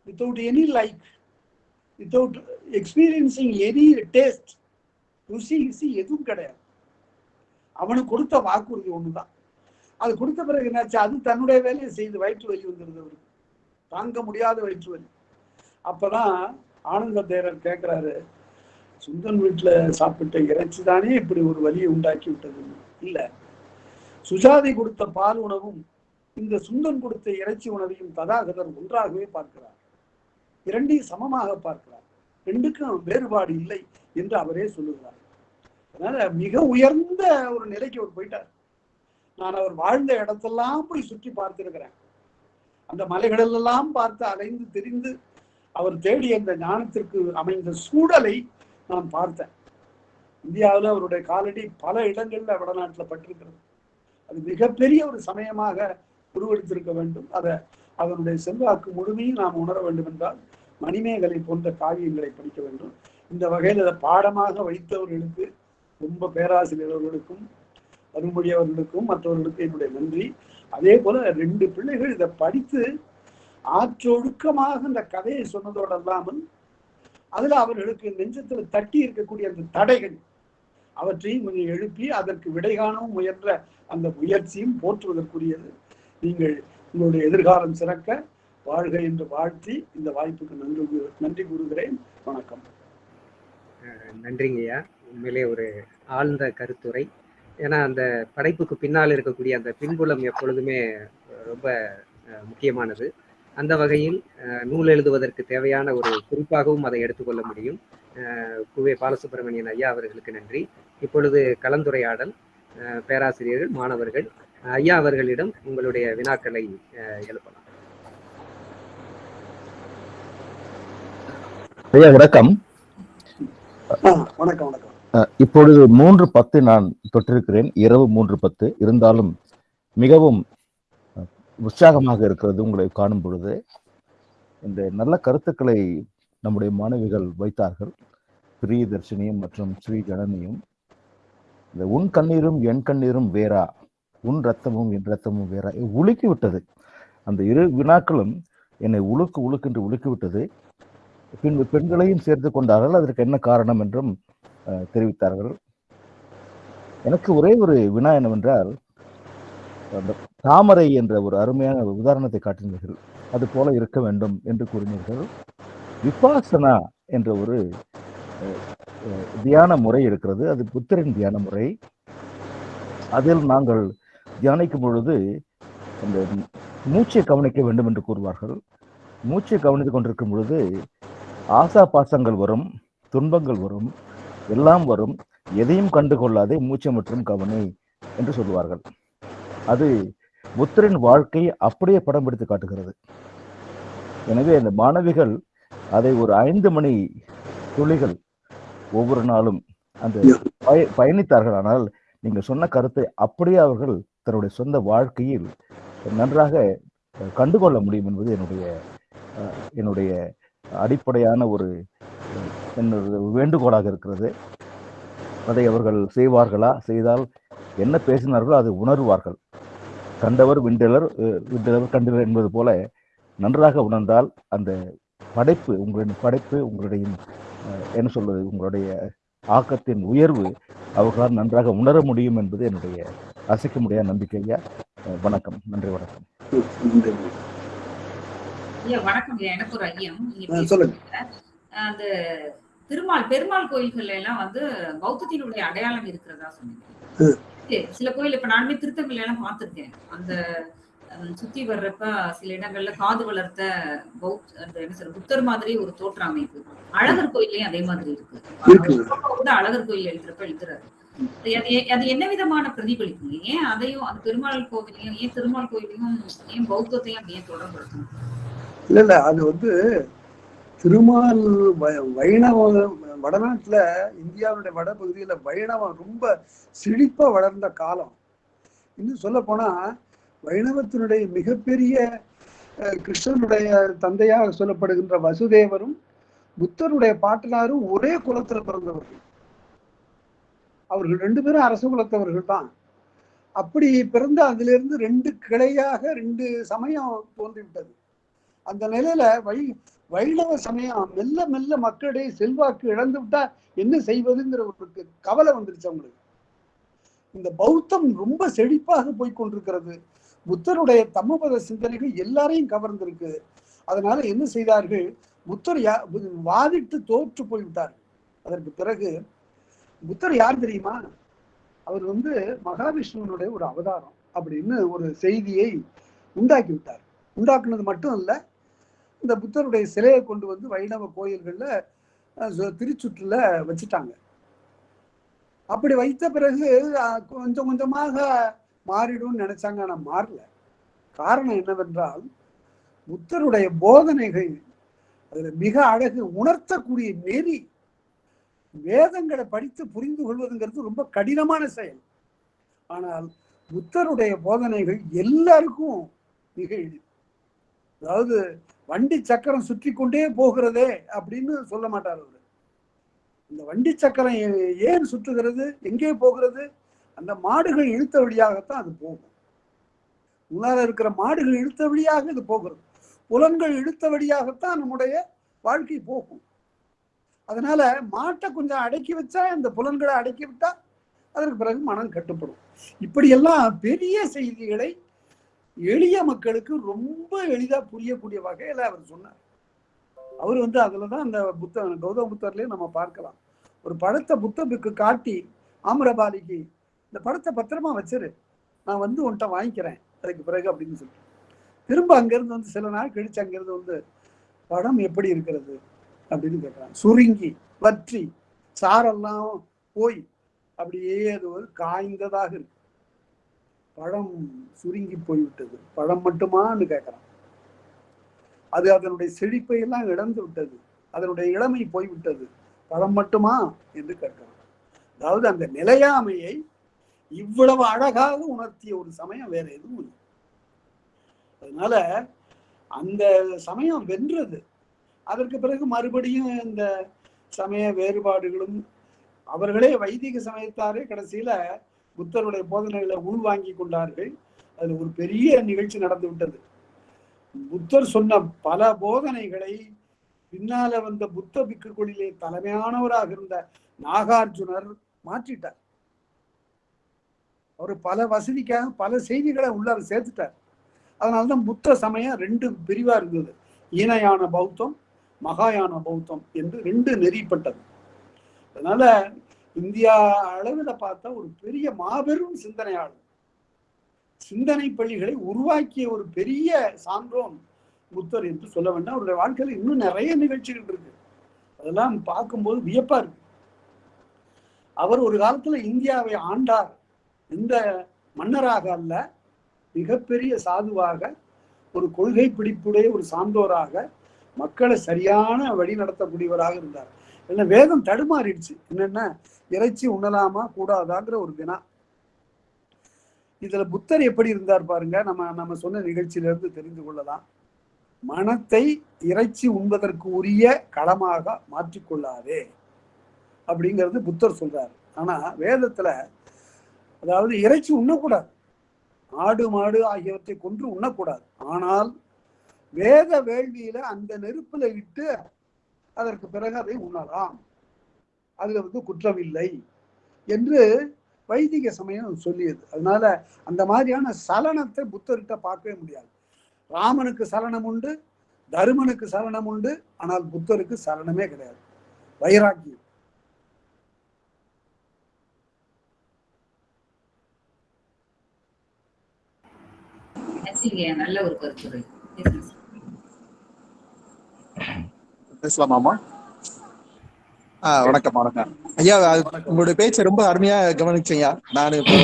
without any like without experiencing any taste ருசி ருசி எதுவும் கிடையாது. அவனுக்கு கொடுத்த வாக்குறுதி ஒண்ணுதான். அது கொடுத்த பிறகு என்னாச்சு? அது தன்னுடைய வேலையை செய்து வயிற்று வலி வந்துருது அவருக்கு. தாங்க முடியாத வயிற்று வலி. அப்பதான் ஆனந்த தேரர் கேட்கிறாரு சுந்தன் வீட்டுல சாப்பிட்ட இறைச்சி தானே இப்படி ஒரு வலியை உண்டாக்கி விட்டது? இல்ல. சுஜாதி கொடுத்த பால் உணவும் இந்த சுந்தன் கொடுத்த இறைச்சி உணவையும் ததாகதர் ஒன்றாகவே பார்க்கிறார். இரண்டையும் சமமாக பார்க்கிறார். ரெண்டுக்கும் வேறுபாடு இல்லை என்று அவரே சொல்லுகிறார். அதனால மிக உயர்ந்த ஒரு நிலைக்கு அவர் போயிட்டார். நான் அவர் வாழ்ந்த இடத்தெல்லாம் போய் சுற்றி பார்த்திருக்கிறேன். அந்த மலைகளெல்லாம் பார்த்து அலைந்து தெரிந்து அவர் தேடிய அந்த ஞானத்திற்கு அமைந்த சூழலை நான் பார்த்தேன். இந்தியாவில் அவருடைய காலடி பல இடங்கள்ல வடநாட்டில் பட்டிருக்கிறது. அது மிகப்பெரிய ஒரு சமயமாக உருவெடுத்திருக்க வேண்டும். அதை அதனுடைய செல்வாக்கு முழுமையும் நாம் உணர வேண்டும் என்றால் மணிமேகலை போன்ற காவியங்களை படிக்க வேண்டும். இந்த வகையில் அதை பாடமாக வைத்தவர்களுக்கு ரொம்ப பேராசிரியர் அவர்களுக்கும் அருள்மொழி அவர்களுக்கும் மற்றவர்களுக்கும் என்னுடைய நன்றி. அதே போல ரெண்டு பிள்ளைகள் இதை படித்து ஆற்றொழுக்கமாக இந்த கதையை சொன்னதோடு அல்லாமல் அதுல அவர்களுக்கு நெஞ்சத்துல தட்டி இருக்கக்கூடிய அந்த தடைகள் அவற்றையும் கொஞ்சம் எழுப்பி அதற்கு விடை காணவும் முயன்ற அந்த முயற்சியும் போற்றுவதற்குரியது. நீங்கள் உங்களுடைய எதிர்காலம் சிறக்க வாழ்க என்று வாழ்த்தி இந்த வாய்ப்புக்கு நன்றி நன்றி கூறுகிறேன். வணக்கம். நன்றிங்கய்யா. உண்மையிலே ஒரு ஆழ்ந்த கருத்துரை. ஏன்னா அந்த படைப்புக்கு பின்னால் இருக்கக்கூடிய அந்த பின்புலம் எப்பொழுதுமே ரொம்ப முக்கியமானது. அந்த வகையில் நூல் எழுதுவதற்கு தேவையான ஒரு குறிப்பாகவும் அதை எடுத்துக்கொள்ள முடியும். குவே பாலசுப்ரமணியன் ஐயா அவர்களுக்கு நன்றி. இப்பொழுது கலந்துரையாடல் பேராசிரியர்கள் மாணவர்கள் ஐயா அவர்களிடம் உங்களுடைய வினாக்களை எழுப்பலாம். ஐயா வணக்கம். வணக்கம் வணக்கம். இப்பொழுது மூன்று பத்து நான் தொட்டிருக்கிறேன் இரவு மூன்று பத்து. இருந்தாலும் மிகவும் உற்சாகமாக இருக்கிறது உங்களை காணும் பொழுது. இந்த நல்ல கருத்துக்களை நம்முடைய மாணவிகள் வைத்தார்கள். பிரியதர்ஷினியும் மற்றும் ஸ்ரீ ஜனனியும் இந்த உன் கண்ணீரும் என் கண்ணீரும் வேறா. உன் ரத்தமும் என் ரத்தமும் வேறா. உலுக்கி விட்டது அந்த இரு வினாக்களும் என்னை உழுக்கு உழுக்கென்று உலுக்கி விட்டது பின்பு பெண்களையும் சேர்த்து கொண்டார்கள். அதற்கு என்ன காரணம் என்றும் தெரிவித்தார்கள். எனக்கு ஒரே ஒரு வினா என்னவென்றால் அந்த தாமரை என்ற ஒரு அருமையான ஒரு உதாரணத்தை காட்டினீர்கள். அது போல இருக்க வேண்டும் என்று கூறினீர்கள். விபாசனா என்ற ஒரு தியான முறை இருக்கிறது. அது புத்தரின் தியான முறை. அதில் நாங்கள் தியானிக்கும் பொழுது அந்த மூச்சை கவனிக்க வேண்டும் என்று கூறுவார்கள். மூச்சை கவனித்துக் கொண்டிருக்கும் பொழுது ஆசா பாசங்கள் வரும் துன்பங்கள் வரும். எல்லாம் வரும். எதையும் கண்டு கொள்ளாதே மூச்சை மற்றும் கவனி என்று சொல்லுவார்கள். அது புத்தரின் வாழ்க்கையை அப்படியே படம் பிடித்து காட்டுகிறது. எனவே அந்த மாணவிகள் அதை ஒரு ஐந்து மணி துளிகள் ஒவ்வொரு நாளும் அந்த பய பயணித்தார்கள். ஆனால் நீங்கள் சொன்ன கருத்தை அப்படியே அவர்கள் தன்னுடைய சொந்த வாழ்க்கையில் நன்றாக கண்டுகொள்ள முடியும் என்பது என்னுடைய என்னுடைய அடிப்படையான ஒரு என்னுடைய வேண்டுகோளாக இருக்கிறது. அதை அவர்கள் செய்வார்களா? செய்தால் என்ன பேசினார்களோ அதை உணர்வார்கள். கண்டவர் விண்டலர் அஹ், விண்டலர் கண்டவர் என்பது போல நன்றாக உணர்ந்தால் அந்த படைப்பு உங்களின் படைப்பு உங்களுடைய என்ன சொல்வது உங்களுடைய ஆக்கத்தின் உயர்வு அவர்களால் நன்றாக உணர முடியும் என்பது என்னுடைய அசைக்க முடியாத நம்பிக்கையா வணக்கம். நன்றி வணக்கம். ஐயா வணக்கம் எனக்கு ஒரு ஐயம். அந்த திருமால் பெருமாள் கோயில்கள்ல எல்லாம் வந்து பௌத்தத்தினுடைய அடையாளம் இருக்கிறதா சொன்னீங்க. சில கோயில் இப்ப நானுமே திருத்தங்கல்ல எல்லாம் பார்த்திருக்கேன். அந்த சுத்தி வர்றப்ப சில இடங்கள்ல காது வளர்த்த பௌத் அந்த என்ன சொல்ற புத்தர் மாதிரி ஒரு தோற்ற அமைப்பு. அழகர் கோயிலையும் அதே மாதிரி இருக்கு. அழகர் கோயில் எழுதுறப்ப எழுதுறாரு. அது என்ன விதமான பிரதிபலிப்பு? ஏன் அதையும் அந்த பெருமாள் கோவிலையும் ஏன் திருமால் கோயிலையும் ஏன் பௌத்தத்தையும் அப்படியே தொடர்படுத்தணும் இல்ல இல்ல அது வந்து திருமால் வ- வைணவம் வடநாட்டுல இந்தியாவுடைய வடபகுதியில வைணவம் ரொம்ப செழிப்பா வளர்ந்த காலம். இன்னும் சொல்ல போனா வைணவத்தினுடைய மிகப்பெரிய அஹ், கிருஷ்ணனுடைய தந்தையாக சொல்லப்படுகின்ற வசுதேவரும் புத்தருடைய பாட்டனாரும் ஒரே குலத்துல பிறந்தவர்கள். அவர்கள் ரெண்டு பேரும் அரச குலத்தவர்கள் தான். அப்படி பிறந்த அதிலிருந்து ரெண்டு கிளையாக ரெண்டு சமயம் தோன்றிவிட்டது. அந்த நிலையில வை வைணவ சமயம் மெல்ல மெல்ல மக்களிடையே செல்வாக்கு இழந்து விட்டா என்ன செய்வதுங்கிற ஒரு கவலை வந்துருச்சு அவங்களுக்கு. இந்த பௌத்தம் ரொம்ப செழிப்பாக போய் கொண்டிருக்கிறது. புத்தருடைய தம்மபத சிந்தனைகள் எல்லாரையும் கவர்ந்திருக்கு. அதனால என்ன செய்தார்கள்? புத்தர் வாதிட்டு தோற்று போய்விட்டார் அதற்கு பிறகு புத்தர் யார் தெரியுமா? அவர் வந்து மகாவிஷ்ணுவனுடைய ஒரு அவதாரம் அப்படின்னு ஒரு செய்தியை உண்டாக்கி விட்டார். உண்டாக்குனது மட்டும் இல்லை இந்த புத்தருடைய சிலையை கொண்டு வந்து வைணவ கோயில்களில் சு- திருச்சுற்றுல வச்சுட்டாங்க. அப்படி வைத்த பிறகு கொஞ்சம் கொஞ்சமாக மாறிடும்னு நினைச்சாங்க ஆனால் மாறல. காரணம் என்னவென்றால் புத்தருடைய போதனைகள் அதில் மிக அழகு உணர்த்தக்கூடிய நெறி வேதங்களை படித்து புரிந்து கொள்வதுங்கிறது ரொம்ப கடினமான செயல். ஆனால் புத்தருடைய போதனைகள் எல்லாருக்கும் மிக எளிது. அதாவது வண்டி சக்கரம் சுற்றி கொண்டே போகிறதே அப்படின்னு சொல்ல மாட்டார் அவர். இந்த வண்டி சக்கரம் ஏன் சுற்றுகிறது? எங்கே போகிறது? அந்த மாடுகள் இழுத்த வழியாகத்தான் அது போகும். முன்னால இருக்கிற மாடுகள் இழுத்த வழியாக இது போகிறது. புலன்கள் இழுத்த வழியாகத்தான் நம்முடைய வாழ்க்கை போகும். அதனால மாட்டை கொஞ்சம் அடக்கி வச்சா இந்த புலன்களை அடக்கி விட்டா அதற்கு பிறகு மனம் கட்டுப்படும். இப்படியெல்லாம் பெரிய செய்திகளை எளிய மக்களுக்கு ரொம்ப எளிதா புரியக்கூடிய வகையில அவர் சொன்னார். அவர் வந்து அதுலதான் அந்த புத்த கௌதம புத்தர்லயே நம்ம பார்க்கலாம். ஒரு படத்தை புத்தருக்கு காட்டி ஆமரபாலிக்கு இந்த படத்தை பத்திரமா வச்சிரு. நான் வந்து உன்கிட்ட வாங்கிக்கிறேன். அதுக்கு பிறகு அப்படின்னு சொல்லிட்டு திரும்ப அங்கிருந்து வந்து சில நாள் கழிச்சு அங்கிருந்து வந்து படம் எப்படி இருக்கிறது? அப்படின்னு கேட்குறாங்க சுருங்கி வற்றி சாரெல்லாம் போய் அப்படியே அது ஒரு காய்ந்ததாக இருக்கு. பழம் சுருங்கி போய்விட்டது. பழம் மட்டுமான்னு கேட்குறான். அது அதனுடைய செழிப்பை எல்லாம் இழந்து விட்டது. அதனுடைய இளமை போய்விட்டது. பழம் மட்டுமா என்று கேட்கிறான். அதாவது அந்த நிலையாமையை இவ்வளவு அழகாக உணர்த்திய ஒரு சமயம் வேற எதுவும் இல்லை. அதனால அந்த சமயம் வென்றது. அதற்கு பிறகு மறுபடியும் இந்த சமய வேறுபாடுகளும் அவர்களே வைதிக சமயத்தாரே கடைசியில புத்தருடைய போதனைகளை உள்வாங்கி கொண்டார்கள். அதுல ஒரு பெரிய நிகழ்ச்சி நடந்து விட்டது. புத்தர் சொன்ன பல போதனைகளை பின்னால வந்த புத்த பிக்குகளிலே தலைமையானவராக இருந்த நாகார்ஜுனர் மாற்றிட்டார். அவர் பல வசதிக்காக பல செய்திகளை உள்ளார சேர்த்துட்டார். அதனால்தான் புத்த சமயம் ரெண்டு பிரிவா இருந்தது. ஈனயான பௌத்தம் மகாயான பௌத்தம் என்று ரெண்டு நெறிப்பட்டது. அதனால இந்தியா அளவில் பார்த்தா ஒரு பெரிய மாபெரும் சிந்தனையாளர். சிந்தனை பள்ளிகளை உருவாக்கிய ஒரு பெரிய சான்றோன் புத்தர் என்று சொல்ல வேண்டாம். அவருடைய வாழ்க்கையில் இன்னும் நிறைய நிகழ்ச்சிகள் இருக்கு. அதெல்லாம் பார்க்கும்போது வியப்பா இருக்கு. அவர் ஒரு காலத்துல இந்தியாவை ஆண்டார் எந்த மன்னராக அல்ல மிகப்பெரிய சாதுவாக ஒரு கொள்கை பிடிப்புடைய ஒரு சான்றோராக மக்களை சரியான வழி நடத்தக்கூடியவராக இருந்தார். என்ன வேதம் தடுமாறிடுச்சு. என்னென்ன இறைச்சி உண்ணலாமா கூடாதாங்கிற ஒரு வினா. இதுல புத்தர் எப்படி இருந்தார் பாருங்க. நம்ம நம்ம சொன்ன நிகழ்ச்சியிலிருந்து தெரிந்து கொள்ளலாம். மனத்தை இறைச்சி உண்பதற்கு உரிய களமாக மாற்றிக்கொள்ளாதே அப்படிங்கிறது புத்தர் சொல்றாரு. ஆனா வேதத்துல அதாவது இறைச்சி உண்ணக்கூடாது. ஆடு மாடு ஆகியவற்றை கொன்று உண்ணக்கூடாது. ஆனால் வேத வேள்வியில அந்த நெருப்புல இட்டு அதற்கு பிறகு அதை உண்ணலாம். அதுல வந்து குற்றம் இல்லை என்று வைதிக சமயம் சொல்லியது. அதனால அந்த மாதிரியான சலனத்தை புத்தர்கிட்ட பார்க்கவே முடியாது. ராமனுக்கு சலனம் உண்டு தருமனுக்கு சலனம் உண்டு ஆனால் புத்தருக்கு சலனமே கிடையாது. வைராக்கியம். நல்ல ஒரு கருத்துரை. பேசலாமாமா ஆ வணக்கம் வணக்கம். ஐயா உங்களுடைய பேச்சை ரொம்ப அருமையா கவனிச்சேங்க. நான் இப்போ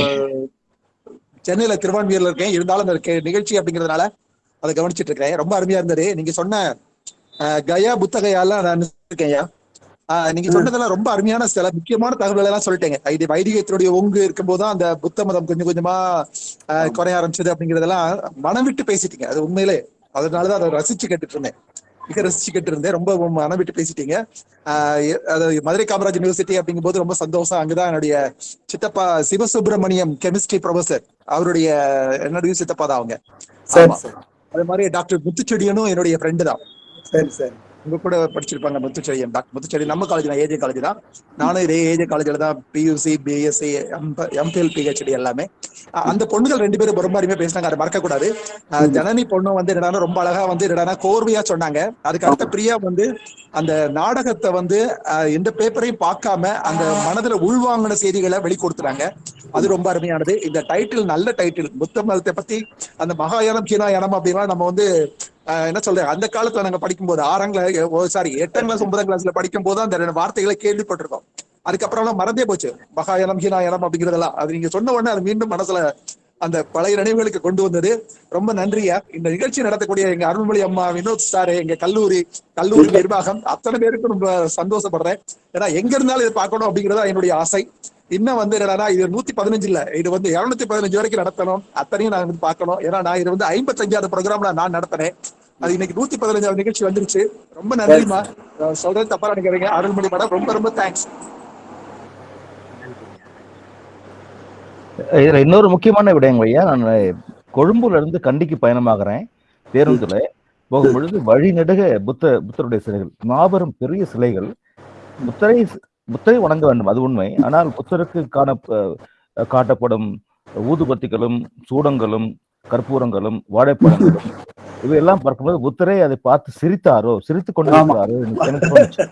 சென்னையில திருவான்மியூர்ல இருக்கேன். இருந்தாலும் அந்த நிகழ்ச்சி அப்படிங்கிறதுனால அதை கவனிச்சிட்டு இருக்கேன். ரொம்ப அருமையா இருந்தது. நீங்க சொன்ன கயா புத்தகையாலாம் நான் இருக்கேன் ஐயா. நீங்க சொன்னதெல்லாம் ரொம்ப அருமையான சில முக்கியமான தகவல்கள் எல்லாம் சொல்லிட்டேங்க. இது வைதிகத்தினுடைய ஒங்கு இருக்கும்போது அந்த புத்த மதம் கொஞ்சம் கொஞ்சமா ஆஹ், குறைய ஆரம்பிச்சது அப்படிங்கறதெல்லாம் மனம் விட்டு பேசிட்டீங்க. அது உண்மையிலே. அதனாலதான் அதை ரசிச்சு கேட்டுட்டு இருந்தேன். மிக [LAUGHS] ரசிச்சுக்கிட்டு இருந்தேன். ரொம்ப மனம் விட்டு பேசிட்டீங்க அதாவது மதுரை காமராஜ் யூனிவர்சிட்டி அப்படிங்கும்போது ரொம்ப சந்தோஷம். அங்கதான் என்னுடைய சித்தப்பா சிவசுப்பிரமணியம் கெமிஸ்ட்ரி ப்ரொஃபசர் அவருடைய என்னுடைய சித்தப்பா தான் அவங்க. அதே மாதிரி டாக்டர் முத்துச்செடியனும் என்னுடைய ஃப்ரெண்டு தான். சரி சரி. உங்க கூட படிச்சிருப்பாங்க முத்துச்செடியன் டாக்டர் முத்துச்செடி நம்ம காலேஜ் தான் ஏஜே காலேஜ் தான். நானும் இதே ஏஜே காலேஜ்ல தான் பியூசி பிஎஸ்சி எம்பிஎல் பிஹெச்டி எல்லாமே. அந்த பொண்ணுகள் ரெண்டு பேரும் ரொம்ப அருமையா பேசினாங்க அதை மறக்க கூடாது ஜனனி பொண்ணு வந்து என்னடா ரொம்ப அழகா வந்து என்னடா கோர்வையா சொன்னாங்க. அதுக்கு அடுத்த பிரியா வந்து அந்த நாடகத்தை வந்து எந்த பேப்பரையும் பார்க்காம அந்த மனதுல உள்வாங்கின செய்திகளை வெளிக்கொடுத்துறாங்க அது ரொம்ப அருமையானது. இந்த டைட்டில் நல்ல டைட்டில் புத்த மதத்தை பத்தி அந்த மகாயானம் சீனாயானம் அப்படின்னா நம்ம வந்து ஆஹ், என்ன சொல்றேன் அந்த காலத்துல நாங்க படிக்கும்போது ஆறாம் கிளாஸ் சாரி எட்டாம் கிளாஸ் ஒன்பதாம் கிளாஸ்ல படிக்கும் போது அந்த ரெண்டு வார்த்தைகளை கேள்விப்பட்டிருக்கோம். அதுக்கப்புறம் மறந்தே போச்சு. மகாயானம் ஹீனாயானம் அப்படிங்கிறதெல்லாம். அது நீங்க சொன்ன உடனே அது மீண்டும் மனசுல அந்த பழைய நினைவுகளுக்கு கொண்டு வந்தது. ரொம்ப நன்றியா இந்த நிகழ்ச்சி நடத்தக்கூடிய எங்க அருள்மொழி அம்மா வினோத் சார் எங்க கல்லூரி கல்லூரி நிர்வாகம் அத்தனை பேருக்கும் ரொம்ப சந்தோஷப்படுறேன். ஏன்னா எங்க இருந்தாலும் இதை பார்க்கணும் அப்படிங்கறதா என்னுடைய ஆசை. இன்னும் வந்து என்னன்னா இது நூத்தி பதினஞ்சு இல்ல. இது வந்து இருநூத்தி பதினஞ்சு வரைக்கும் நடத்தணும். அத்தனையும் நான் வந்து பார்க்கணும். ஏன்னா நான் இது வந்து ஐம்பத்தஞ்சாவது ப்ரோக்ராம்ல நான் நடத்தினேன். அது இன்னைக்கு நூத்தி பதினஞ்சாவது நிகழ்ச்சி வந்துருச்சு. ரொம்ப நன்றிமா சொல்றது தப்பா நினைக்கிறீங்க அருள்மொழி மேடம் ரொம்ப ரொம்ப தேங்க்ஸ் இதுல இன்னொரு முக்கியமான விடயம் ஐயா. நான் கொழும்புல இருந்து கண்டிக்கு பயணமாகிறேன். பேருந்துல போகும் பொழுது வழி நெடுக புத்த புத்தருடைய சிலைகள் மாபெரும் பெரிய சிலைகள் புத்தரை புத்தரை வணங்க வேண்டும் அது உண்மை. ஆனால் புத்தருக்கு காண காட்டப்படும் ஊதுபத்திகளும் சூடங்களும் கற்பூரங்களும் வாழைப்பழங்களும் இவையெல்லாம் பார்க்கும்போது புத்தரே அதை பார்த்து சிரித்தாரோ சிரித்து கொண்டிருக்கிறாரோ எனக்கு தோணுச்சு.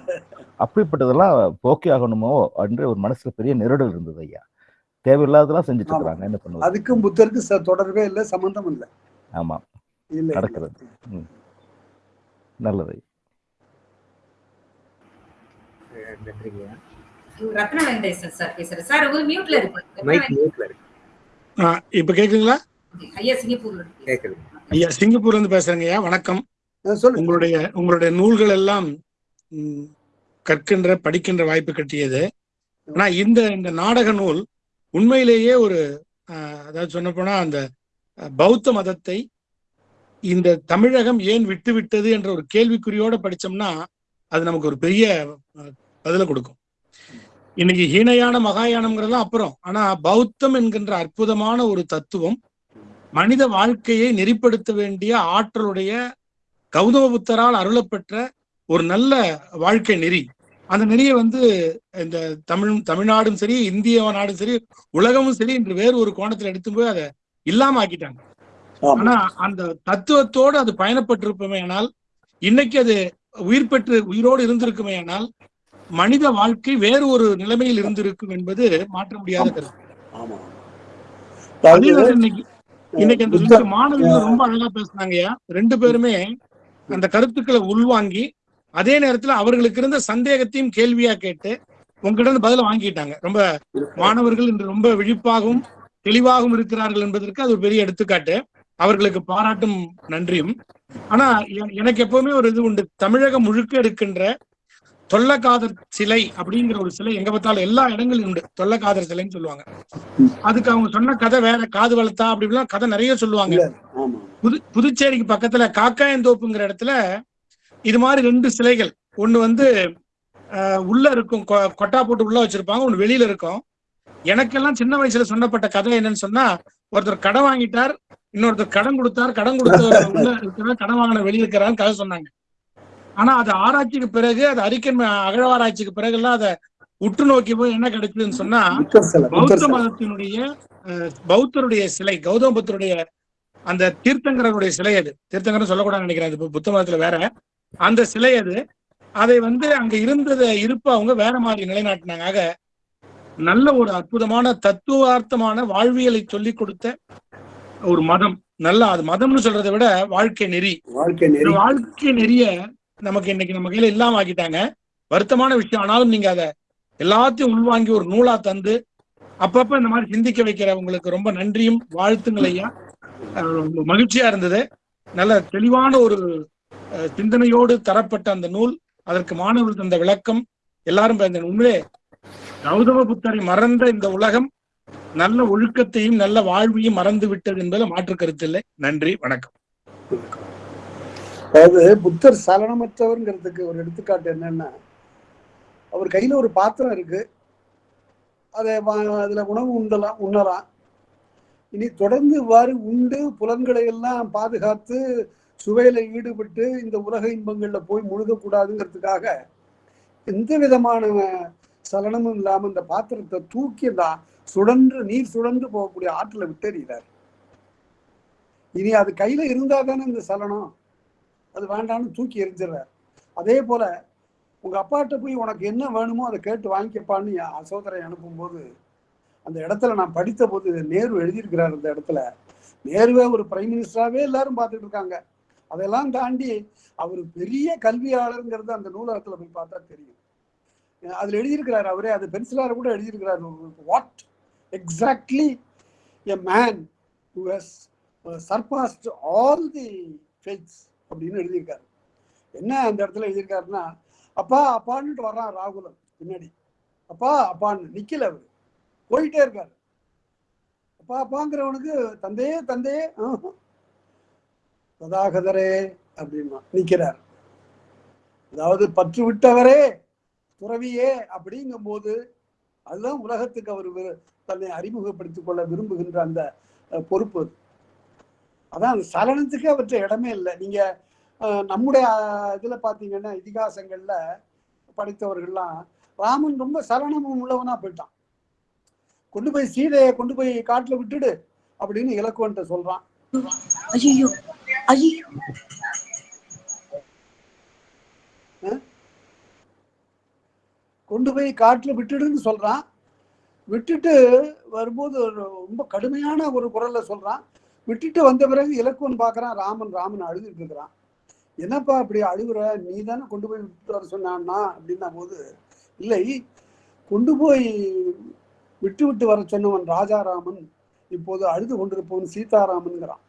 அப்படிப்பட்டதெல்லாம் போக்கி ஆகணுமோ என்று ஒரு மனசுல பெரிய நெருடல் இருந்தது ஐயா. தேவையில்லாததெல்லாம் செஞ்சுட்டு. இருக்கிறாங்க என்ன பண்ணுவது? அதுக்கும் புத்தருக்கு தொடர்பே இல்லை சம்பந்தம் இல்லை. ஆமா. நடக்கிறது. நல்லது நன்றிங்க ரத்ன வெங்கடேசன் சார் பேசுறேன் சார் ஒரு மியூட்ல இருக்கு. மைக் மியூட்ல இருக்கு. ஆ, இப்ப கேக்குதுங்களா? ஐயா சிங்கப்பூர்ல இருக்கு கேக்குது. ஐயா சிங்கப்பூர்ல இருந்து பேசுறேங்க ஐயா வணக்கம். உங்களுடைய உங்களுடைய நூல்கள் எல்லாம் கற்கின்ற படிக்கின்ற வாய்ப்பு கட்டியது. ஆனா இந்த இந்த நாடக நூல் உண்மையிலேயே ஒரு அதாவது சொல்ல போனா அந்த பௌத்த மதத்தை இந்த தமிழகம் ஏன் விட்டு விட்டது என்ற ஒரு கேள்விக்குறியோட படிச்சோம்னா அது நமக்கு ஒரு பெரிய அ, பதில கொடுக்கும். இன்னைக்கு ஹீனயான மகாயானம்ங்கிறதெல்லாம் அப்புறம். ஆனா பௌத்தம் என்கின்ற அற்புதமான ஒரு தத்துவம் மனித வாழ்க்கையை நெறிப்படுத்த வேண்டிய ஆற்றலுடைய கௌதம புத்தரால் அருளப்பெற்ற ஒரு நல்ல வாழ்க்கை நெறி. அந்த நெறியை வந்து இந்த தமிழ் தமிழ்நாடும் சரி இந்திய நாடும் சரி உலகமும் சரி இன்று வேறு ஒரு கோணத்துல எடுத்து போய் அதை இல்லாம ஆக்கிட்டாங்க. ஆனா அந்த தத்துவத்தோடு அது பயணப்பட்டிருப்போமே ஆனால் இன்னைக்கு அது உயிர் பெற்று உயிரோடு இருந்திருக்குமே ஆனால் மனித வாழ்க்கை வேறு ஒரு நிலைமையில் இருந்திருக்கும் என்பது மாற்ற முடியாத கருத்து. இன்னைக்கு இன்னைக்கு அந்த மாணவிகள் ரொம்ப அழகா பேசுனாங்கய்யா ரெண்டு பேருமே அந்த கருத்துக்களை உள்வாங்கி அதே நேரத்துல அவர்களுக்கு இருந்த சந்தேகத்தையும் கேள்வியா கேட்டு உங்ககிட்ட இருந்து பதில வாங்கிட்டாங்க. ரொம்ப மாணவர்கள் இன்று ரொம்ப விழிப்பாகவும் தெளிவாகவும் இருக்கிறார்கள் என்பதற்கு அது ஒரு பெரிய எடுத்துக்காட்டு. அவர்களுக்கு பாராட்டும் நன்றியும். ஆனா எனக்கு எப்பவுமே ஒரு இது உண்டு. தமிழகம் முழுக்க இருக்கின்ற தொல்லக்காதர் சிலை அப்படிங்கிற ஒரு சிலை எங்க பார்த்தாலும் எல்லா இடங்களிலும் உண்டு. தொல்லக்காதர் சிலைன்னு சொல்லுவாங்க. அதுக்கு அவங்க சொன்ன கதை வேற காது வளர்த்தா அப்படிலாம் கதை நிறைய சொல்லுவாங்க. புது புதுச்சேரிக்கு பக்கத்துல காக்காயந்தோப்புங்கிற இடத்துல இது மாதிரி ரெண்டு சிலைகள். ஒண்ணு வந்து உள்ள இருக்கும் கொ- கொட்டா போட்டு உள்ள வச்சிருப்பாங்க ஒண்ணு வெளியில இருக்கும். எனக்கெல்லாம் சின்ன வயசுல சொன்னப்பட்ட கதை என்னன்னு சொன்னா ஒருத்தர் கடன் வாங்கிட்டார் இன்னொருத்தர் கடன் கொடுத்தார் கடன் கொடுத்தவர் உள்ள இருக்கிறார் கடன் வாங்கின வெளியே இருக்கிறான்னு கதை சொன்னாங்க. ஆனா அது ஆராய்ச்சிக்கு பிறகு அது அறிக்கை அகழ்வாராய்ச்சிக்கு பிறகு எல்லாம் அதை உற்று நோக்கி போய் என்ன கிடைச்சதுன்னு சொன்னா பௌத்த மதத்தினுடைய பௌத்தருடைய சிலை கௌதம புத்தருடைய அந்த தீர்த்தங்கரனுடைய சிலை அது. தீர்த்தங்கரன் சொல்லக்கூடாதுன்னு நினைக்கிறேன். அது புத்த மதத்துல வேற. அந்த சிலை அது. அதை வந்து அங்க இருந்தத இருப்ப அவங்க வேற மாதிரி நிலைநாட்டினாங்க. ஆக நல்ல ஒரு அற்புதமான தத்துவார்த்தமான வாழ்வியலை சொல்லிக் கொடுத்த ஒரு மதம். நல்ல அது மதம்னு சொல்றதை விட வாழ்க்கை நெறி. வாழ்க்கை நெறி. வாழ்க்கை நெறிய நமக்கு இன்னைக்கு நம்ம கையில இல்லாம ஆக்கிட்டாங்க. வருத்தமான விஷயம். ஆனாலும் நீங்க அதை எல்லாத்தையும் உள்வாங்கி ஒரு நூலா தந்து அப்பப்ப இந்த மாதிரி சிந்திக்க வைக்கிற உங்களுக்கு ரொம்ப நன்றியும் வாழ்த்துங்கள் ஐயா. மகிழ்ச்சியா இருந்தது. நல்ல தெளிவான ஒரு அஹ், சிந்தனையோடு தரப்பட்ட அந்த நூல் அதற்கு மாணவர்கள் தந்த விளக்கம். எல்லாரும் உண்மையிலே கௌதம புத்தரை மறந்த இந்த உலகம் நல்ல ஒழுக்கத்தையும் நல்ல வாழ்வையும் மறந்து விட்டது என்பதில் மாற்று கருத்தில்லை நன்றி வணக்கம். அதாவது புத்தர் சலனமற்றவர்ங்கிறதுக்கு ஒரு எடுத்துக்காட்டு என்னன்னா அவர் கையில ஒரு பாத்திரம் இருக்கு. அதை அதுல உணவு உண்டலாம் உண்ணலாம். இனி தொடர்ந்து இவ்வாறு உண்டு புலன்களை எல்லாம் பாதுகாத்து சுவையில ஈடுபட்டு இந்த உலக இன்பங்கள்ல போய் முழுகக்கூடாதுங்கிறதுக்காக எந்த விதமான சலனமும் இல்லாம இந்த பாத்திரத்தை தூக்கி தான் சுழன்று நீர் சுழன்று போகக்கூடிய ஆற்றலை விட்டறிகிறார். இனி அது கையில இருந்தா தானே இந்த சலனம்? அது வேண்டாம்னு தூக்கி எரிஞ்சிடுறாரு அதே போல உங்க அப்பாட்ட போய் உனக்கு என்ன வேணுமோ அதை கேட்டு வாங்கிக்கப்பான்னு என் சகோதரை அனுப்பும்போது அந்த இடத்துல நான் படித்த போது நேரு எழுதியிருக்கிறார் அந்த இடத்துல. நேருவே ஒரு பிரைம் மினிஸ்டராகவே எல்லாரும் பார்த்துட்டு இருக்காங்க. அதெல்லாம் தாண்டி அவர் பெரிய கல்வியாளருங்கிறது அந்த நூலகத்தில் போய் பார்த்தா தெரியும். அதில் எழுதியிருக்கிறார் அவரே அது பென்சிலார கூட எழுதியிருக்கிறார். What exactly a man who has surpassed all the faiths அப்படின்னு எழுதியிருக்காரு. என்ன அந்த இடத்துல எழுதியிருக்காருன்னா அப்பா அப்பான்னுட்டு வர்றான் ராகுலன் பின்னாடி. அப்பா அப்பான்னு நிக்கல அவரு. போயிட்டே இருக்காரு. அப்பா அப்பாங்கிறவனுக்கு தந்தையே தந்தையே ஆஹா. கதாகதரே அப்படின்னா நிக்கிறார். அதாவது பற்று விட்டவரே துறவியே அப்படிங்கும் போது அதுதான் உலகத்துக்கு அவர் தன்னை அறிமுகப்படுத்திக் கொள்ள விரும்புகின்ற அந்த பொறுப்பு அது. அதான் அந்த சலனத்துக்கு அவற்றை இடமே இல்லை. நீங்க நம்முடைய இதுல பாத்தீங்கன்னா இதிகாசங்கள்ல படித்தவர்கள்லாம் ராமன் ரொம்ப சலனமும் உள்ளவனா போயிட்டான். கொண்டு போய் சீதையை கொண்டு போய் காட்டுல விட்டுடு அப்படின்னு இலக்குவன்ட்ட சொல்றான். கொண்டு போய் காட்டுல விட்டுடுன்னு சொல்றான். விட்டுட்டு வரும்போது ரொம்ப கடுமையான ஒரு குரல்ல சொல்றான். விட்டுட்டு வந்த பிறகு இலக்குவன் பார்க்குறான் ராமன் ராமன் அழுதுட்டு இருக்கிறான். என்னப்பா அப்படி அழுகுற? நீ தானே கொண்டு போய் விட்டுட்டு வர சொன்னான்னா? அப்படின்னா போது இல்லை கொண்டு போய் விட்டு விட்டு வர சொன்னவன் ராஜாராமன் இப்போது அழுது கொண்டிருப்பவன் சீதாராமன்கிறான்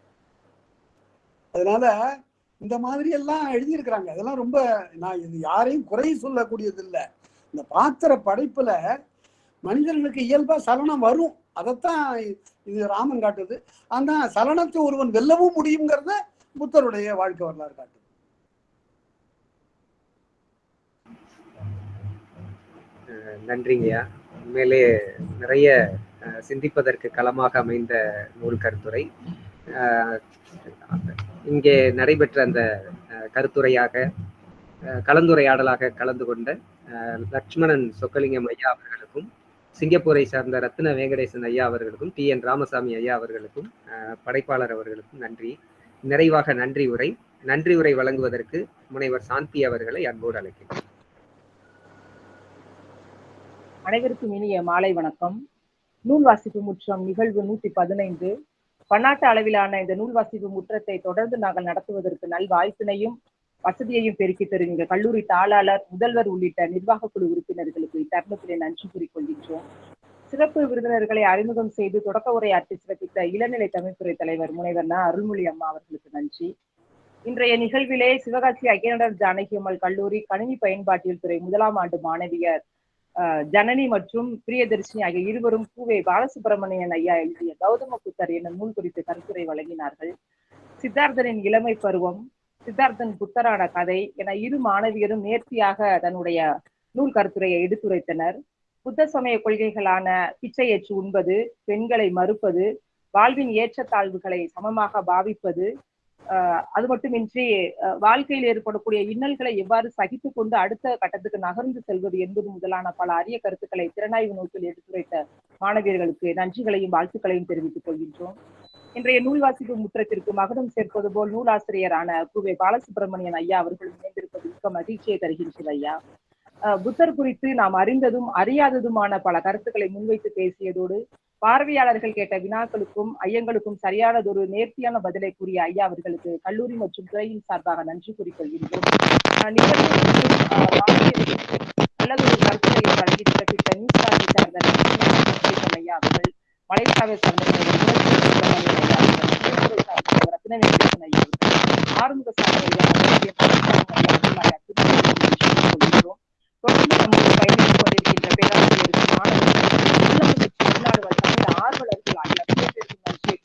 அதனால இந்த மாதிரி எல்லாம் எழுதியிருக்கிறாங்க. அதெல்லாம் ரொம்ப நான் இது யாரையும் குறை சொல்லக்கூடியது இல்லை இந்த பாத்திர படைப்புல மனிதர்களுக்கு இயல்பா சலனம் வரும். அதைத்தான் இது ராமன் காட்டுது. ஆனா சலனத்தை ஒருவன் வெல்லவும் முடியுங்கிறத புத்தருடைய வாழ்க்கை வரலாறு காட்டுது. நன்றிங்கய்யா. உண்மையிலே நிறைய அஹ், சிந்திப்பதற்கு களமாக அமைந்த நூல் கருத்துரை. இங்கே நடைபெற்ற அந்த அஹ், கருத்துரையாக அஹ், கலந்துரையாடலாக கலந்து கொண்ட அஹ், லட்சுமணன் சொக்கலிங்கம் ஐயா அவர்களுக்கும் சிங்கப்பூரை சார்ந்த ரத்ன வெங்கடேசன் ஐயா அவர்களுக்கும் டி என் ராமசாமி ஐயா அவர்களுக்கும் படைப்பாளர் அவர்களுக்கும் நன்றி. நிறைவாக நன்றி உரை. நன்றி உரை வழங்குவதற்கு முனைவர் சாந்தி அவர்களை அன்போடு அழைக்கிறேன். அனைவருக்கும் இனிய மாலை வணக்கம். நூல் வாசிப்பு முற்றம் நிகழ்வு நூத்தி பதினைந்து. பன்னாட்டு அளவிலான இந்த நூல் வாசிப்பு முற்றத்தை தொடர்ந்து நாங்கள் நடத்துவதற்கு நல் வாய்ப்பினையும் வசதியையும் பெருக்கி தரும். கல்லூரி தாளாளர் முதல்வர் உள்ளிட்ட நிர்வாக குழு உறுப்பினர்களுக்கு இத்தருணத்திலே நன்றி கூறிக்கொள்கின்றோம் சிறப்பு விருந்தினர்களை அறிமுகம் செய்து தொடக்க உரையாற்றி சிறப்பித்த இளநிலை தமிழ்துறை தலைவர் முனைவர் ந. அருள்மொழி அம்மா அவர்களுக்கு நன்றி. இன்றைய நிகழ்விலே சிவகாசி அய்யனடர் ஜானகி அம்மாள் கல்லூரி கணினி பயன்பாட்டியல் துறை முதலாம் ஆண்டு மாணவியர் ஜனனி மற்றும் பிரியதர்ஷினி ஆகிய இருவரும் பூவே பாலசுப்பிரமணியன் ஐயா எழுதிய கௌதம புத்தர் என்னும் நூல் குறித்து கருத்துரை வழங்கினார்கள். சித்தார்த்தனின் இளமை பருவம் சித்தார்த்தன் புத்தரான கதை என இரு மாணவியரும் நேர்த்தியாக தன்னுடைய நூல் கருத்துரையை எடுத்துரைத்தனர். புத்த சமய கொள்கைகளான பிச்சையற்று உண்பது பெண்களை மறுப்பது வாழ்வின் ஏற்றத்தாழ்வுகளை சமமாக பாவிப்பது ஆஹ் அது மட்டுமின்றி அஹ் வாழ்க்கையில் ஏற்படக்கூடிய இன்னல்களை எவ்வாறு சகித்து கொண்டு அடுத்த கட்டத்துக்கு நகர்ந்து செல்வது என்பது முதலான பல அரிய கருத்துக்களை திறனாய்வு நோக்கில் எடுத்துரைத்த மாணவியர்களுக்கு நன்றிகளையும் வாழ்த்துக்களையும் தெரிவித்துக் கொள்கின்றோம். இன்றைய நூல் வாசிப்பு முற்றத்திற்கு மகனும் சேர்ப்பது போல் நூலாசிரியரான குவே பாலசுப்ரமணியன் ஐயா அவர்கள் இணைந்திருப்பது மிக்க மகிழ்ச்சியை தருகின்றது ஐயா. புத்தர் குறித்து நாம் அறிந்ததும் அறியாததுமான பல கருத்துக்களை முன்வைத்து பேசியதோடு பார்வையாளர்கள் கேட்ட வினாக்களுக்கும் ஐயங்களுக்கும் சரியானதொரு நேர்த்தியான பதிலை கூறிய ஐயா அவர்களுக்கு கல்லூரி மற்றும் துறையின் சார்பாக நன்றி கூறிக்கொள்கின்றோம். அஹ் நல்லதொரு வழங்கி சிறப்பித்த நியூஸ் சார்ந்த ஐயா அவர்கள். மலேசியாவை சார்ந்த ரத்னவேங்கடேசன் ஐயா ஆறுமுக சாமி ஐயா சொல்கிறோம் பேராசிரியர் ஆர்வலர்கள் ஆகிய நன்றி